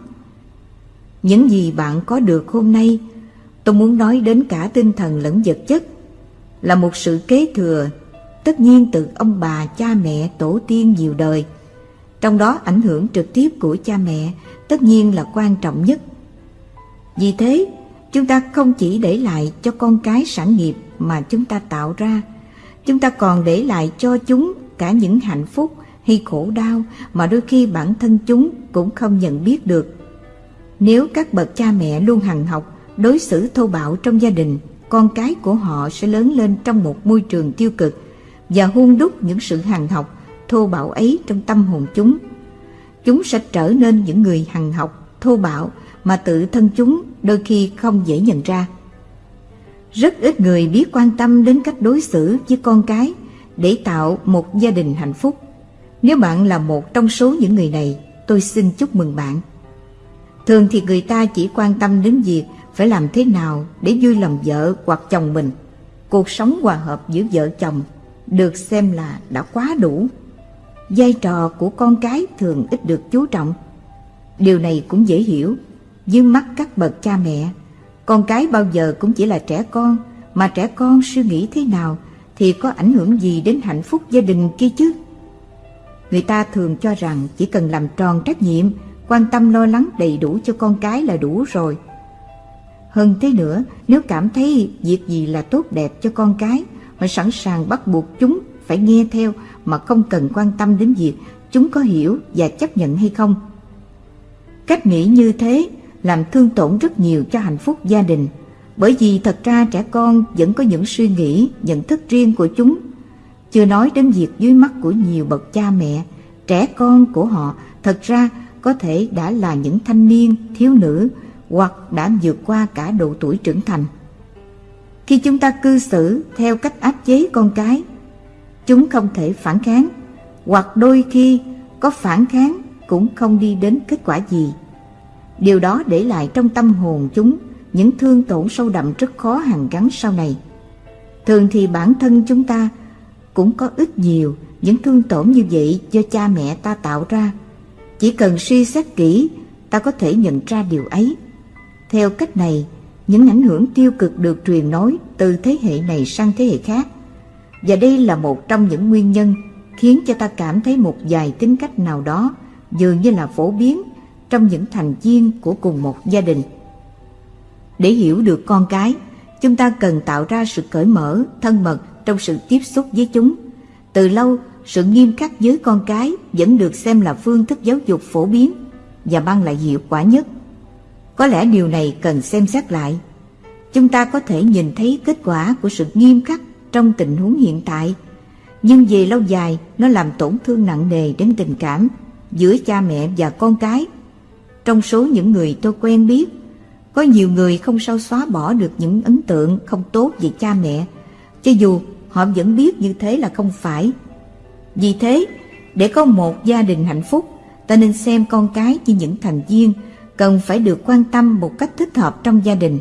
Những gì bạn có được hôm nay, tôi muốn nói đến cả tinh thần lẫn vật chất, là một sự kế thừa tất nhiên từ ông bà, cha mẹ, tổ tiên nhiều đời. Trong đó ảnh hưởng trực tiếp của cha mẹ tất nhiên là quan trọng nhất. Vì thế, chúng ta không chỉ để lại cho con cái sản nghiệp mà chúng ta tạo ra, chúng ta còn để lại cho chúng cả những hạnh phúc hay khổ đau mà đôi khi bản thân chúng cũng không nhận biết được. Nếu các bậc cha mẹ luôn hằng học, đối xử thô bạo trong gia đình, con cái của họ sẽ lớn lên trong một môi trường tiêu cực và hung đúc những sự hằng học, thô bạo ấy trong tâm hồn chúng. Chúng sẽ trở nên những người hằng học, thô bạo mà tự thân chúng đôi khi không dễ nhận ra. Rất ít người biết quan tâm đến cách đối xử với con cái để tạo một gia đình hạnh phúc. Nếu bạn là một trong số những người này, tôi xin chúc mừng bạn. Thường thì người ta chỉ quan tâm đến việc phải làm thế nào để vui lòng vợ hoặc chồng mình. Cuộc sống hòa hợp giữa vợ chồng được xem là đã quá đủ. Vai trò của con cái thường ít được chú trọng. Điều này cũng dễ hiểu, dưới mắt các bậc cha mẹ, con cái bao giờ cũng chỉ là trẻ con, mà trẻ con suy nghĩ thế nào thì có ảnh hưởng gì đến hạnh phúc gia đình kia chứ? Người ta thường cho rằng chỉ cần làm tròn trách nhiệm, quan tâm lo lắng đầy đủ cho con cái là đủ rồi. Hơn thế nữa, nếu cảm thấy việc gì là tốt đẹp cho con cái, họ sẵn sàng bắt buộc chúng phải nghe theo mà không cần quan tâm đến việc chúng có hiểu và chấp nhận hay không. Cách nghĩ như thế làm thương tổn rất nhiều cho hạnh phúc gia đình, bởi vì thật ra trẻ con vẫn có những suy nghĩ, nhận thức riêng của chúng. Chưa nói đến việc dưới mắt của nhiều bậc cha mẹ, trẻ con của họ thật ra có thể đã là những thanh niên, thiếu nữ hoặc đã vượt qua cả độ tuổi trưởng thành. Khi chúng ta cư xử theo cách áp chế con cái, chúng không thể phản kháng, hoặc đôi khi có phản kháng cũng không đi đến kết quả gì. Điều đó để lại trong tâm hồn chúng những thương tổn sâu đậm rất khó hàn gắn sau này. Thường thì bản thân chúng ta cũng có ít nhiều những thương tổn như vậy do cha mẹ ta tạo ra. Chỉ cần suy xét kỹ, ta có thể nhận ra điều ấy. Theo cách này, những ảnh hưởng tiêu cực được truyền nói từ thế hệ này sang thế hệ khác. Và đây là một trong những nguyên nhân khiến cho ta cảm thấy một vài tính cách nào đó dường như là phổ biến trong những thành viên của cùng một gia đình. Để hiểu được con cái, chúng ta cần tạo ra sự cởi mở, thân mật trong sự tiếp xúc với chúng. Từ lâu, sự nghiêm khắc với con cái vẫn được xem là phương thức giáo dục phổ biến và mang lại hiệu quả nhất. Có lẽ điều này cần xem xét lại. Chúng ta có thể nhìn thấy kết quả của sự nghiêm khắc trong tình huống hiện tại, nhưng về lâu dài nó làm tổn thương nặng nề đến tình cảm giữa cha mẹ và con cái. Trong số những người tôi quen biết, có nhiều người không sao xóa bỏ được những ấn tượng không tốt về cha mẹ, cho dù họ vẫn biết như thế là không phải. Vì thế, để có một gia đình hạnh phúc, ta nên xem con cái như những thành viên cần phải được quan tâm một cách thích hợp trong gia đình.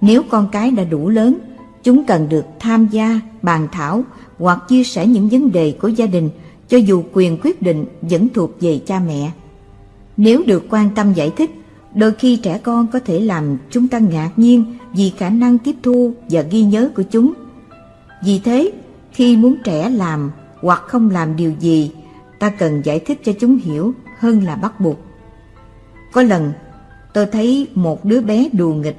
Nếu con cái đã đủ lớn, chúng cần được tham gia, bàn thảo hoặc chia sẻ những vấn đề của gia đình cho dù quyền quyết định vẫn thuộc về cha mẹ. Nếu được quan tâm giải thích, đôi khi trẻ con có thể làm chúng ta ngạc nhiên vì khả năng tiếp thu và ghi nhớ của chúng. Vì thế, khi muốn trẻ làm hoặc không làm điều gì, ta cần giải thích cho chúng hiểu hơn là bắt buộc. Có lần, tôi thấy một đứa bé đùa nghịch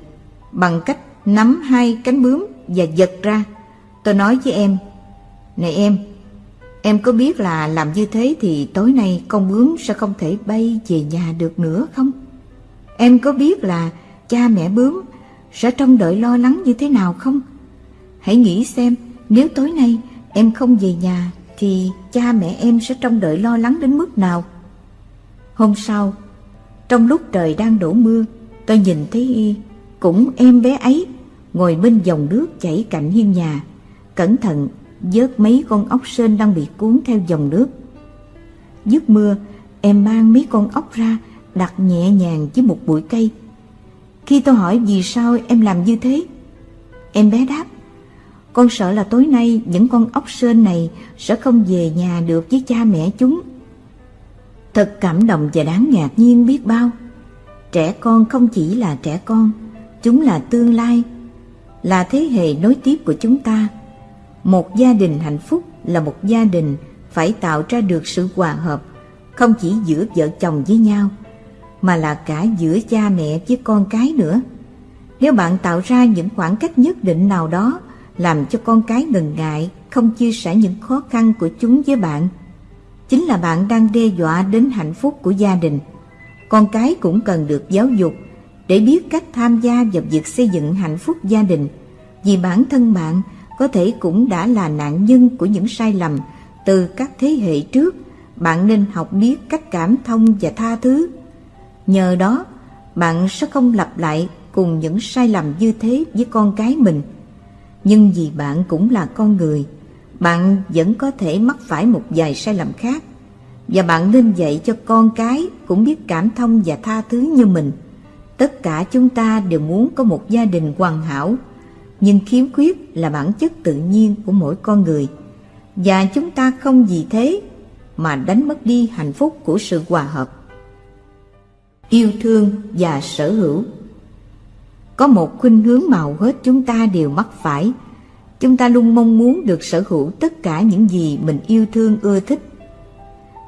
bằng cách nắm hai cánh bướm và giật ra. Tôi nói với em, Này em, em có biết là làm như thế thì tối nay con bướm sẽ không thể bay về nhà được nữa không? Em có biết là cha mẹ bướm sẽ trông đợi lo lắng như thế nào không? Hãy nghĩ xem nếu tối nay em không về nhà thì cha mẹ em sẽ trông đợi lo lắng đến mức nào? Hôm sau, trong lúc trời đang đổ mưa, tôi nhìn thấy y cũng em bé ấy ngồi bên dòng nước chảy cạnh hiên nhà, cẩn thận vớt mấy con ốc sên đang bị cuốn theo dòng nước. Dứt mưa, em mang mấy con ốc ra đặt nhẹ nhàng dưới một bụi cây. Khi tôi hỏi vì sao em làm như thế, em bé đáp, con sợ là tối nay những con ốc sên này sẽ không về nhà được với cha mẹ chúng. Thật cảm động và đáng ngạc nhiên biết bao. Trẻ con không chỉ là trẻ con, chúng là tương lai, là thế hệ nối tiếp của chúng ta. Một gia đình hạnh phúc là một gia đình phải tạo ra được sự hòa hợp, không chỉ giữa vợ chồng với nhau, mà là cả giữa cha mẹ với con cái nữa. Nếu bạn tạo ra những khoảng cách nhất định nào đó làm cho con cái ngần ngại, không chia sẻ những khó khăn của chúng với bạn, chính là bạn đang đe dọa đến hạnh phúc của gia đình. Con cái cũng cần được giáo dục để biết cách tham gia vào việc xây dựng hạnh phúc gia đình, vì bản thân bạn có thể cũng đã là nạn nhân của những sai lầm từ các thế hệ trước. Bạn nên học biết cách cảm thông và tha thứ. Nhờ đó, bạn sẽ không lặp lại cùng những sai lầm như thế với con cái mình. Nhưng vì bạn cũng là con người, bạn vẫn có thể mắc phải một vài sai lầm khác và bạn nên dạy cho con cái cũng biết cảm thông và tha thứ như mình. Tất cả chúng ta đều muốn có một gia đình hoàn hảo, nhưng khiếm khuyết là bản chất tự nhiên của mỗi con người. Và chúng ta không vì thế mà đánh mất đi hạnh phúc của sự hòa hợp. Yêu thương và sở hữu Có một khuynh hướng màu hết chúng ta đều mắc phải. Chúng ta luôn mong muốn được sở hữu tất cả những gì mình yêu thương ưa thích.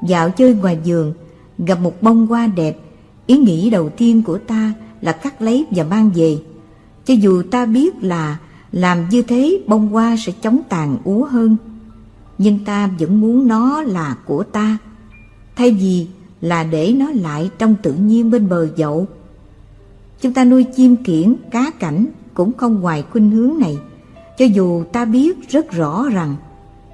Dạo chơi ngoài giường, gặp một bông hoa đẹp, ý nghĩ đầu tiên của ta là cắt lấy và mang về. cho dù ta biết là làm như thế bông hoa sẽ chống tàn úa hơn. Nhưng ta vẫn muốn nó là của ta thay vì là để nó lại trong tự nhiên bên bờ dậu. Chúng ta nuôi chim kiển cá cảnh cũng không ngoài khuynh hướng này cho dù ta biết rất rõ rằng,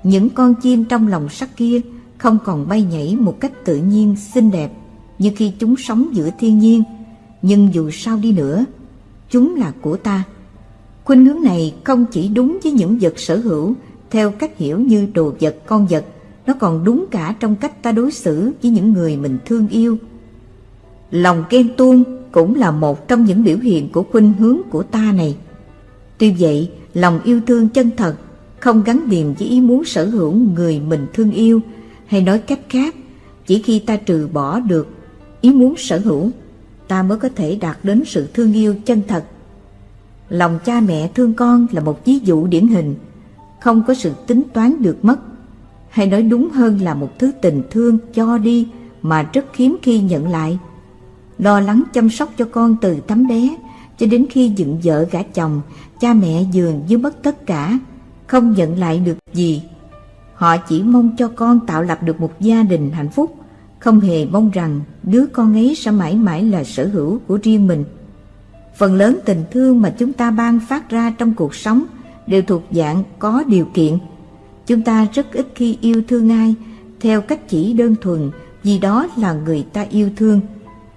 những con chim trong lòng sắt kia không còn bay nhảy một cách tự nhiên, xinh đẹp như khi chúng sống giữa thiên nhiên. Nhưng dù sao đi nữa, chúng là của ta. Khuynh hướng này không chỉ đúng với những vật sở hữu theo cách hiểu như đồ vật, con vật. Nó còn đúng cả trong cách ta đối xử với những người mình thương yêu. Lòng ghen tuông cũng là một trong những biểu hiện của khuynh hướng của ta này. Tuy vậy lòng yêu thương chân thật, không gắn liền với ý muốn sở hữu người mình thương yêu, hay nói cách khác, chỉ khi ta trừ bỏ được ý muốn sở hữu, ta mới có thể đạt đến sự thương yêu chân thật. Lòng cha mẹ thương con là một ví dụ điển hình, không có sự tính toán được mất, hay nói đúng hơn là một thứ tình thương, cho đi mà rất hiếm khi nhận lại. Lo lắng chăm sóc cho con từ tấm bé cho đến khi dựng vợ gả chồng, cha mẹ dường như mất tất cả, không nhận lại được gì. Họ chỉ mong cho con tạo lập được một gia đình hạnh phúc, không hề mong rằng đứa con ấy sẽ mãi mãi là sở hữu của riêng mình. Phần lớn tình thương mà chúng ta ban phát ra trong cuộc sống đều thuộc dạng có điều kiện. Chúng ta rất ít khi yêu thương ai, theo cách chỉ đơn thuần, vì đó là người ta yêu thương.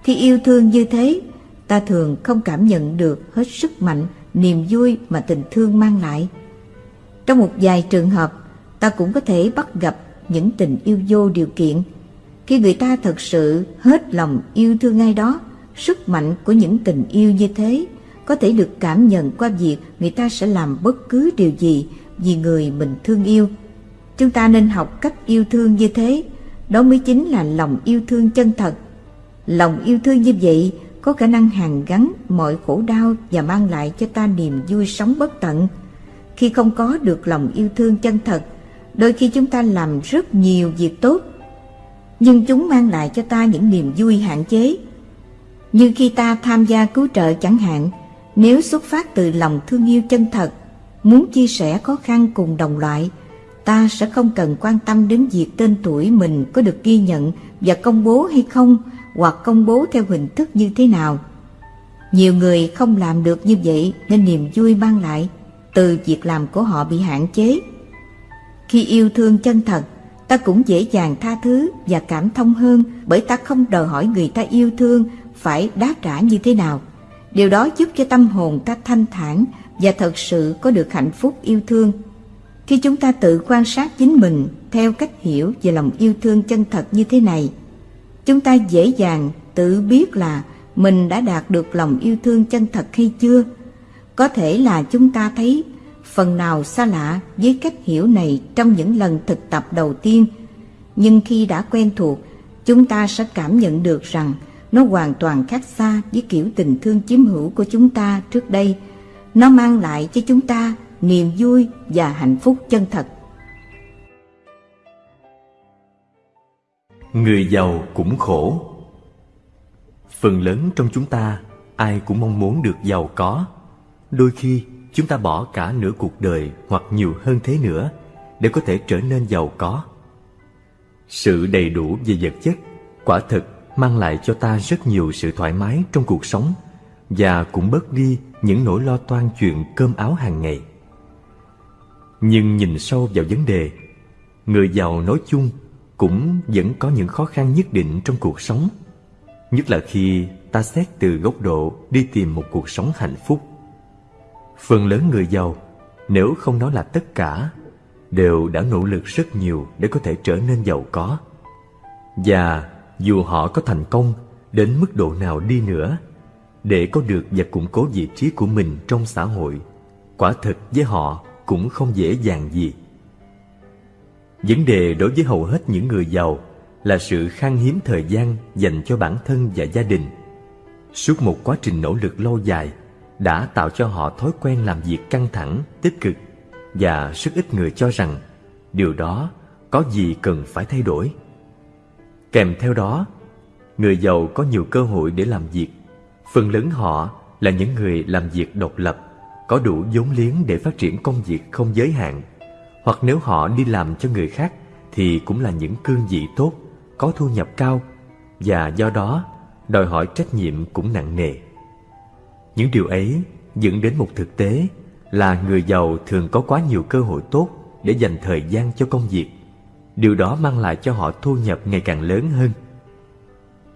Khi yêu thương như thế ta thường không cảm nhận được hết sức mạnh, niềm vui mà tình thương mang lại. Trong một vài trường hợp, ta cũng có thể bắt gặp những tình yêu vô điều kiện. Khi người ta thật sự hết lòng yêu thương ai đó, sức mạnh của những tình yêu như thế có thể được cảm nhận qua việc người ta sẽ làm bất cứ điều gì vì người mình thương yêu. Chúng ta nên học cách yêu thương như thế, đó mới chính là lòng yêu thương chân thật. Lòng yêu thương như vậy có khả năng hàn gắn mọi khổ đau và mang lại cho ta niềm vui sống bất tận. Khi không có được lòng yêu thương chân thật, đôi khi chúng ta làm rất nhiều việc tốt, nhưng chúng mang lại cho ta những niềm vui hạn chế. Như khi ta tham gia cứu trợ chẳng hạn, nếu xuất phát từ lòng thương yêu chân thật, muốn chia sẻ khó khăn cùng đồng loại, ta sẽ không cần quan tâm đến việc tên tuổi mình có được ghi nhận và công bố hay không hoặc công bố theo hình thức như thế nào. Nhiều người không làm được như vậy nên niềm vui mang lại từ việc làm của họ bị hạn chế. Khi yêu thương chân thật, ta cũng dễ dàng tha thứ và cảm thông hơn bởi ta không đòi hỏi người ta yêu thương phải đáp trả như thế nào. Điều đó giúp cho tâm hồn ta thanh thản và thật sự có được hạnh phúc yêu thương. Khi chúng ta tự quan sát chính mình theo cách hiểu về lòng yêu thương chân thật như thế này chúng ta dễ dàng tự biết là mình đã đạt được lòng yêu thương chân thật hay chưa. Có thể là chúng ta thấy phần nào xa lạ với cách hiểu này trong những lần thực tập đầu tiên. Nhưng khi đã quen thuộc, chúng ta sẽ cảm nhận được rằng nó hoàn toàn khác xa với kiểu tình thương chiếm hữu của chúng ta trước đây. Nó mang lại cho chúng ta niềm vui và hạnh phúc chân thật. Người giàu cũng khổ. Phần lớn trong chúng ta, ai cũng mong muốn được giàu có. Đôi khi, chúng ta bỏ cả nửa cuộc đời hoặc nhiều hơn thế nữa để có thể trở nên giàu có. Sự đầy đủ về vật chất, quả thực mang lại cho ta rất nhiều sự thoải mái trong cuộc sống và cũng bớt đi những nỗi lo toan chuyện cơm áo hàng ngày. Nhưng nhìn sâu vào vấn đề, người giàu nói chung cũng vẫn có những khó khăn nhất định trong cuộc sống. Nhất là khi ta xét từ góc độ đi tìm một cuộc sống hạnh phúc. Phần lớn người giàu, nếu không nói là tất cả, đều đã nỗ lực rất nhiều để có thể trở nên giàu có. Và dù họ có thành công đến mức độ nào đi nữa, để có được và củng cố vị trí của mình trong xã hội, quả thực với họ cũng không dễ dàng gì vấn đề đối với hầu hết những người giàu là sự khan hiếm thời gian dành cho bản thân và gia đình. Suốt một quá trình nỗ lực lâu dài đã tạo cho họ thói quen làm việc căng thẳng tích cực và rất ít người cho rằng điều đó có gì cần phải thay đổi. Kèm theo đó người giàu có nhiều cơ hội để làm việc. Phần lớn họ là những người làm việc độc lập, có đủ vốn liếng để phát triển công việc không giới hạn. Hoặc nếu họ đi làm cho người khác thì cũng là những cương vị tốt, có thu nhập cao và do đó đòi hỏi trách nhiệm cũng nặng nề. Những điều ấy dẫn đến một thực tế là người giàu thường có quá nhiều cơ hội tốt để dành thời gian cho công việc. Điều đó mang lại cho họ thu nhập ngày càng lớn hơn.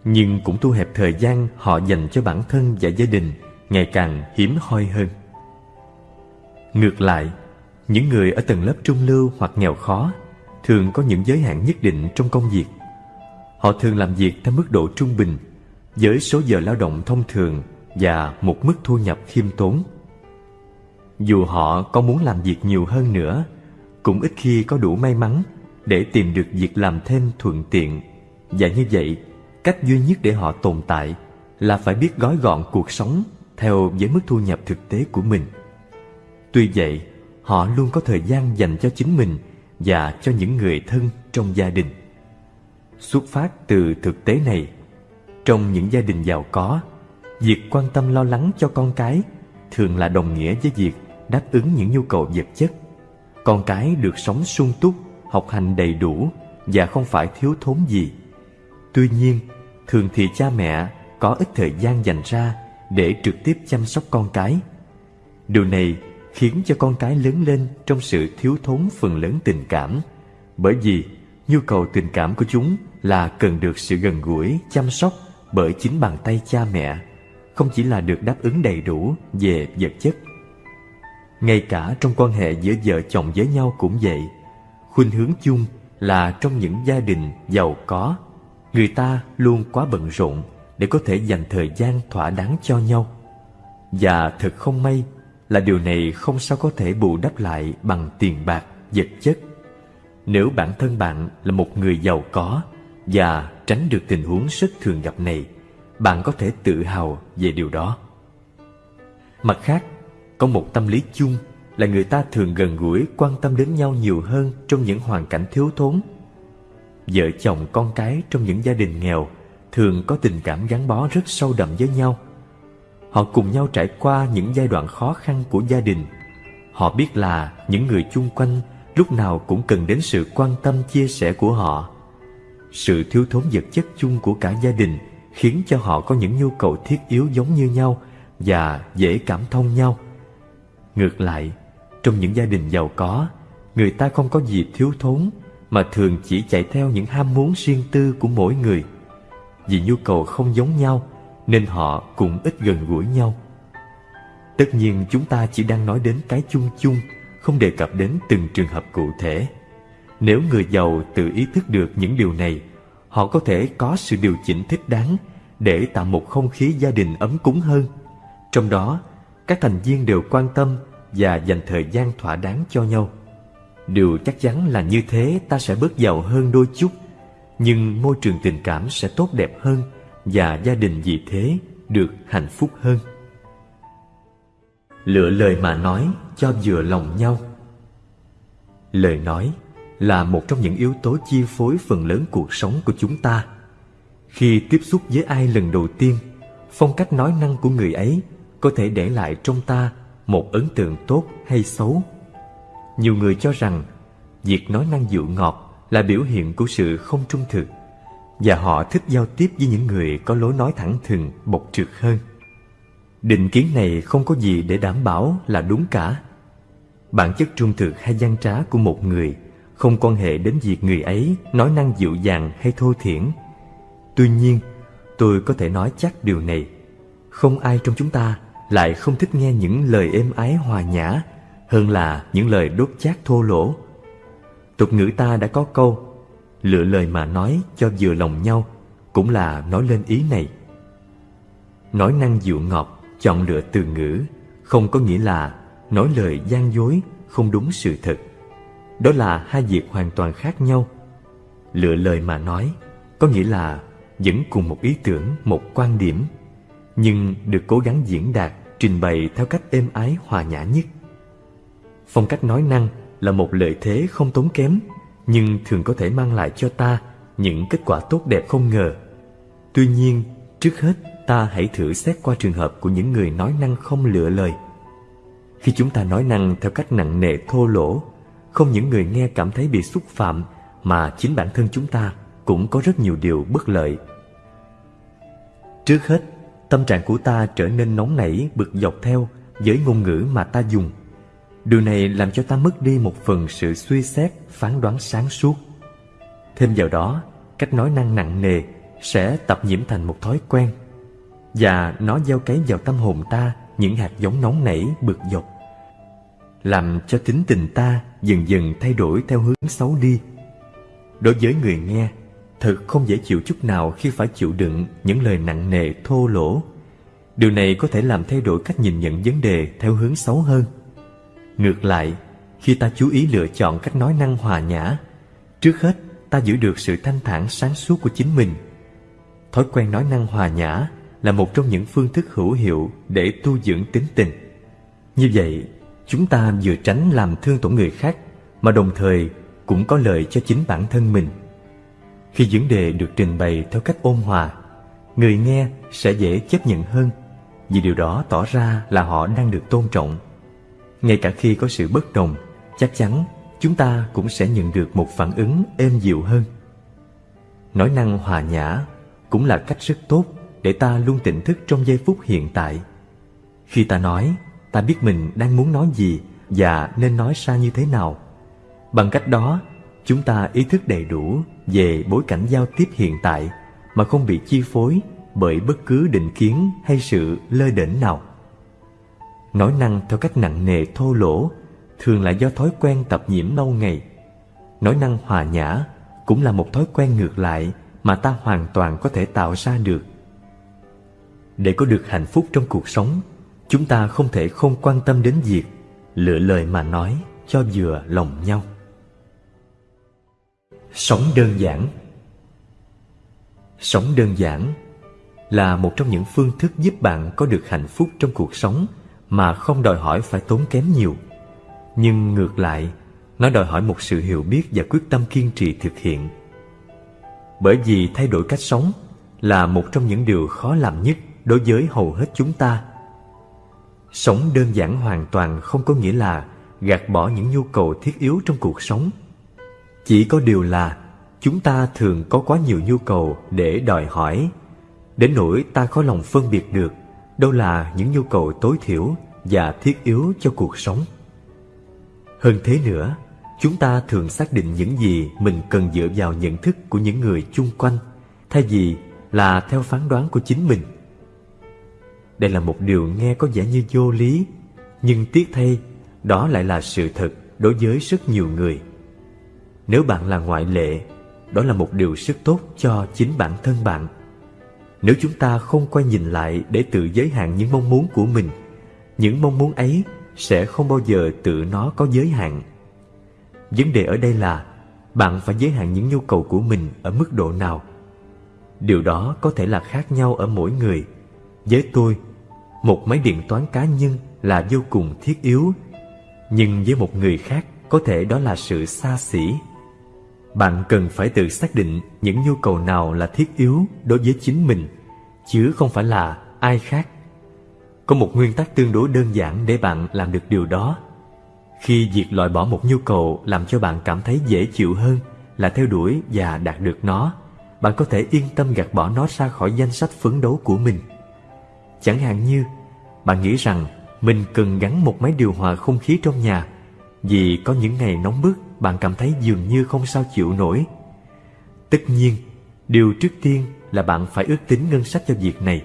Nhưng cũng thu hẹp thời gian họ dành cho bản thân và gia đình ngày càng hiếm hoi hơn. Ngược lại, những người ở tầng lớp trung lưu hoặc nghèo khó thường có những giới hạn nhất định trong công việc. Họ thường làm việc theo mức độ trung bình với số giờ lao động thông thường và một mức thu nhập khiêm tốn. Dù họ có muốn làm việc nhiều hơn nữa, cũng ít khi có đủ may mắn để tìm được việc làm thêm thuận tiện. Và như vậy, cách duy nhất để họ tồn tại là phải biết gói gọn cuộc sống theo với mức thu nhập thực tế của mình. Tuy vậy, họ luôn có thời gian dành cho chính mình và cho những người thân trong gia đình. Xuất phát từ thực tế này, trong những gia đình giàu có, việc quan tâm lo lắng cho con cái thường là đồng nghĩa với việc đáp ứng những nhu cầu vật chất. Con cái được sống sung túc, học hành đầy đủ và không phải thiếu thốn gì. Tuy nhiên, thường thì cha mẹ có ít thời gian dành ra để trực tiếp chăm sóc con cái. Điều này khiến cho con cái lớn lên trong sự thiếu thốn phần lớn tình cảm, bởi vì nhu cầu tình cảm của chúng là cần được sự gần gũi, chăm sóc bởi chính bàn tay cha mẹ, không chỉ là được đáp ứng đầy đủ về vật chất. Ngay cả trong quan hệ giữa vợ chồng với nhau cũng vậy, khuynh hướng chung là trong những gia đình giàu có, người ta luôn quá bận rộn để có thể dành thời gian thỏa đáng cho nhau. Và thật không may là điều này không sao có thể bù đắp lại bằng tiền bạc, vật chất. Nếu bản thân bạn là một người giàu có và tránh được tình huống rất thường gặp này, bạn có thể tự hào về điều đó. Mặt khác, có một tâm lý chung là người ta thường gần gũi quan tâm đến nhau nhiều hơn trong những hoàn cảnh thiếu thốn. Vợ chồng con cái trong những gia đình nghèo thường có tình cảm gắn bó rất sâu đậm với nhau. Họ cùng nhau trải qua những giai đoạn khó khăn của gia đình. Họ biết là những người chung quanh lúc nào cũng cần đến sự quan tâm chia sẻ của họ. Sự thiếu thốn vật chất chung của cả gia đình khiến cho họ có những nhu cầu thiết yếu giống như nhau và dễ cảm thông nhau. Ngược lại, trong những gia đình giàu có, người ta không có gì thiếu thốn mà thường chỉ chạy theo những ham muốn riêng tư của mỗi người. Vì nhu cầu không giống nhau nên họ cũng ít gần gũi nhau. Tất nhiên chúng ta chỉ đang nói đến cái chung chung, không đề cập đến từng trường hợp cụ thể. Nếu người giàu tự ý thức được những điều này, họ có thể có sự điều chỉnh thích đáng để tạo một không khí gia đình ấm cúng hơn. Trong đó, các thành viên đều quan tâm và dành thời gian thỏa đáng cho nhau. Điều chắc chắn là như thế ta sẽ bớt giàu hơn đôi chút, nhưng môi trường tình cảm sẽ tốt đẹp hơn và gia đình vì thế được hạnh phúc hơn. Lựa lời mà nói cho vừa lòng nhau Lời nói là một trong những yếu tố chi phối phần lớn cuộc sống của chúng ta. Khi tiếp xúc với ai lần đầu tiên, phong cách nói năng của người ấy có thể để lại trong ta một ấn tượng tốt hay xấu. Nhiều người cho rằng việc nói năng dịu ngọt là biểu hiện của sự không trung thực và họ thích giao tiếp với những người có lối nói thẳng thừng, bộc trực hơn. Định kiến này không có gì để đảm bảo là đúng cả. Bản chất trung thực hay gian trá của một người không quan hệ đến việc người ấy nói năng dịu dàng hay thô thiển. Tuy nhiên, tôi có thể nói chắc điều này. Không ai trong chúng ta lại không thích nghe những lời êm ái hòa nhã hơn là những lời đốt chát thô lỗ. Tục ngữ ta đã có câu lựa lời mà nói cho vừa lòng nhau cũng là nói lên ý này. Nói năng dịu ngọt, chọn lựa từ ngữ không có nghĩa là nói lời gian dối, không đúng sự thật. Đó là hai việc hoàn toàn khác nhau. Lựa lời mà nói có nghĩa là vẫn cùng một ý tưởng, một quan điểm, nhưng được cố gắng diễn đạt, trình bày theo cách êm ái hòa nhã nhất. Phong cách nói năng là một lợi thế không tốn kém nhưng thường có thể mang lại cho ta những kết quả tốt đẹp không ngờ. Tuy nhiên, Trước hết, ta hãy thử xét qua trường hợp của những người nói năng không lựa lời. Khi chúng ta nói năng theo cách nặng nề thô lỗ, không những người nghe cảm thấy bị xúc phạm mà chính bản thân chúng ta cũng có rất nhiều điều bất lợi. Trước hết, tâm trạng của ta trở nên nóng nảy bực dọc theo với ngôn ngữ mà ta dùng. Điều này làm cho ta mất đi một phần sự suy xét, phán đoán sáng suốt. Thêm vào đó, cách nói năng nặng nề sẽ tập nhiễm thành một thói quen và nó gieo cấy vào tâm hồn ta những hạt giống nóng nảy bực dọc làm cho tính tình ta dần dần thay đổi theo hướng xấu đi. Đối với người nghe thật không dễ chịu chút nào khi phải chịu đựng những lời nặng nề thô lỗ. Điều này có thể làm thay đổi cách nhìn nhận vấn đề theo hướng xấu hơn ngược lại, khi ta chú ý lựa chọn cách nói năng hòa nhã, trước hết ta giữ được sự thanh thản sáng suốt của chính mình. Thói quen nói năng hòa nhã là một trong những phương thức hữu hiệu để tu dưỡng tính tình. Như vậy, chúng ta vừa tránh làm thương tổn người khác mà đồng thời cũng có lợi cho chính bản thân mình. Khi vấn đề được trình bày theo cách ôn hòa, người nghe sẽ dễ chấp nhận hơn, vì điều đó tỏ ra là họ đang được tôn trọng ngay cả khi có sự bất đồng, chắc chắn chúng ta cũng sẽ nhận được một phản ứng êm dịu hơn. Nói năng hòa nhã cũng là cách rất tốt để ta luôn tỉnh thức trong giây phút hiện tại. Khi ta nói, ta biết mình đang muốn nói gì và nên nói ra như thế nào. Bằng cách đó, chúng ta ý thức đầy đủ về bối cảnh giao tiếp hiện tại mà không bị chi phối bởi bất cứ định kiến hay sự lơ đễnh nào nói năng theo cách nặng nề thô lỗ, thường là do thói quen tập nhiễm lâu ngày. Nói năng hòa nhã cũng là một thói quen ngược lại mà ta hoàn toàn có thể tạo ra được. Để có được hạnh phúc trong cuộc sống, chúng ta không thể không quan tâm đến việc lựa lời mà nói cho vừa lòng nhau. Sống đơn giản. Sống đơn giản là một trong những phương thức giúp bạn có được hạnh phúc trong cuộc sống mà không đòi hỏi phải tốn kém nhiều. Nhưng ngược lại, nó đòi hỏi một sự hiểu biết và quyết tâm kiên trì thực hiện. Bởi vì thay đổi cách sống là một trong những điều khó làm nhất đối với hầu hết chúng ta. Sống đơn giản hoàn toàn không có nghĩa là gạt bỏ những nhu cầu thiết yếu trong cuộc sống. Chỉ có điều là chúng ta thường có quá nhiều nhu cầu để đòi hỏi, đến nỗi ta khó lòng phân biệt được đâu là những nhu cầu tối thiểu và thiết yếu cho cuộc sống. Hơn thế nữa, chúng ta thường xác định những gì mình cần dựa vào nhận thức của những người chung quanh, thay vì là theo phán đoán của chính mình. Đây là một điều nghe có vẻ như vô lý, nhưng tiếc thay, đó lại là sự thật đối với rất nhiều người. Nếu bạn là ngoại lệ, đó là một điều rất tốt cho chính bản thân bạn nếu chúng ta không quay nhìn lại để tự giới hạn những mong muốn của mình, những mong muốn ấy sẽ không bao giờ tự nó có giới hạn. Vấn đề ở đây là bạn phải giới hạn những nhu cầu của mình ở mức độ nào. Điều đó có thể là khác nhau ở mỗi người. Với tôi, một máy điện toán cá nhân là vô cùng thiết yếu, nhưng với một người khác có thể đó là sự xa xỉ bạn cần phải tự xác định những nhu cầu nào là thiết yếu đối với chính mình, chứ không phải là ai khác. Có một nguyên tắc tương đối đơn giản để bạn làm được điều đó. Khi việc loại bỏ một nhu cầu làm cho bạn cảm thấy dễ chịu hơn là theo đuổi và đạt được nó, bạn có thể yên tâm gạt bỏ nó ra khỏi danh sách phấn đấu của mình. Chẳng hạn như, bạn nghĩ rằng mình cần gắn một máy điều hòa không khí trong nhà vì có những ngày nóng bức bạn cảm thấy dường như không sao chịu nổi. Tất nhiên, điều trước tiên là bạn phải ước tính ngân sách cho việc này.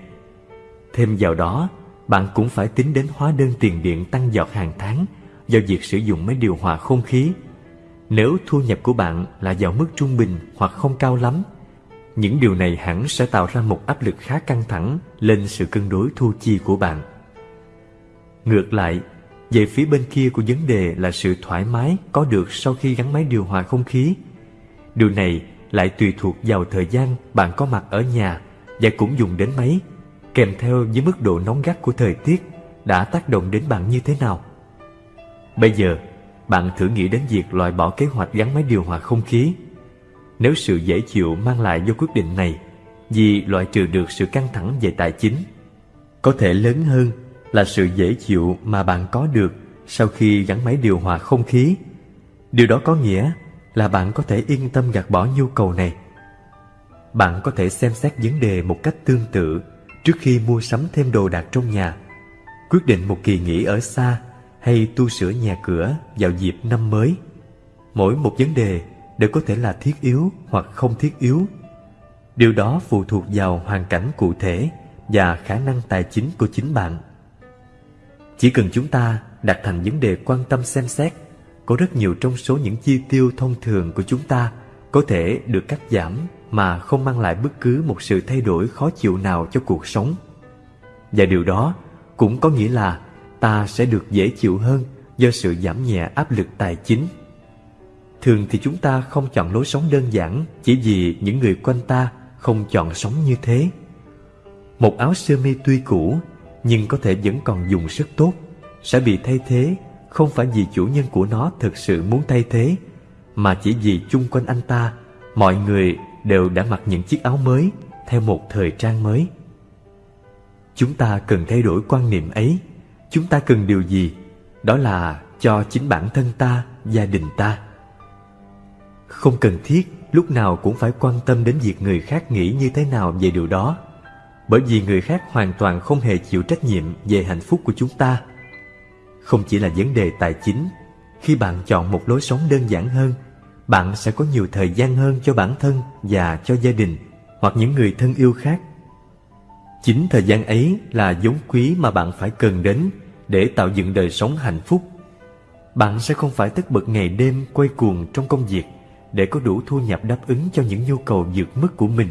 Thêm vào đó, bạn cũng phải tính đến hóa đơn tiền điện tăng giọt hàng tháng do việc sử dụng máy điều hòa không khí. Nếu thu nhập của bạn là vào mức trung bình hoặc không cao lắm những điều này hẳn sẽ tạo ra một áp lực khá căng thẳng lên sự cân đối thu chi của bạn. Ngược lại, về phía bên kia của vấn đề là sự thoải mái có được sau khi gắn máy điều hòa không khí. Điều này lại tùy thuộc vào thời gian bạn có mặt ở nhà và cũng dùng đến máy, kèm theo với mức độ nóng gắt của thời tiết đã tác động đến bạn như thế nào. Bây giờ, bạn thử nghĩ đến việc loại bỏ kế hoạch gắn máy điều hòa không khí nếu sự dễ chịu mang lại do quyết định này vì loại trừ được sự căng thẳng về tài chính. Có thể lớn hơn là sự dễ chịu mà bạn có được sau khi gắn máy điều hòa không khí. Điều đó có nghĩa là bạn có thể yên tâm gạt bỏ nhu cầu này. Bạn có thể xem xét vấn đề một cách tương tự trước khi mua sắm thêm đồ đạc trong nhà, quyết định một kỳ nghỉ ở xa hay tu sửa nhà cửa vào dịp năm mới. Mỗi một vấn đề đều có thể là thiết yếu hoặc không thiết yếu. Điều đó phụ thuộc vào hoàn cảnh cụ thể và khả năng tài chính của chính bạn. Chỉ cần chúng ta đặt thành vấn đề quan tâm xem xét, có rất nhiều trong số những chi tiêu thông thường của chúng ta có thể được cắt giảm mà không mang lại bất cứ một sự thay đổi khó chịu nào cho cuộc sống. Và điều đó cũng có nghĩa là ta sẽ được dễ chịu hơn do sự giảm nhẹ áp lực tài chính. Thường thì chúng ta không chọn lối sống đơn giản chỉ vì những người quanh ta không chọn sống như thế. Một áo sơ mi tuy cũ nhưng có thể vẫn còn dùng rất tốt sẽ bị thay thế không phải vì chủ nhân của nó thực sự muốn thay thế mà chỉ vì chung quanh anh ta mọi người đều đã mặc những chiếc áo mới theo một thời trang mới. Chúng ta cần thay đổi quan niệm ấy. Chúng ta cần điều gì? Đó là cho chính bản thân ta, gia đình ta. Không cần thiết lúc nào cũng phải quan tâm đến việc người khác nghĩ như thế nào về điều đó. Bởi vì người khác hoàn toàn không hề chịu trách nhiệm về hạnh phúc của chúng ta. Không chỉ là vấn đề tài chính, khi bạn chọn một lối sống đơn giản hơn, bạn sẽ có nhiều thời gian hơn cho bản thân và cho gia đình hoặc những người thân yêu khác Chính thời gian ấy là vốn quý mà bạn phải cần đến để tạo dựng đời sống hạnh phúc. Bạn sẽ không phải tất bật ngày đêm quay cuồng trong công việc để có đủ thu nhập đáp ứng cho những nhu cầu vượt mức của mình.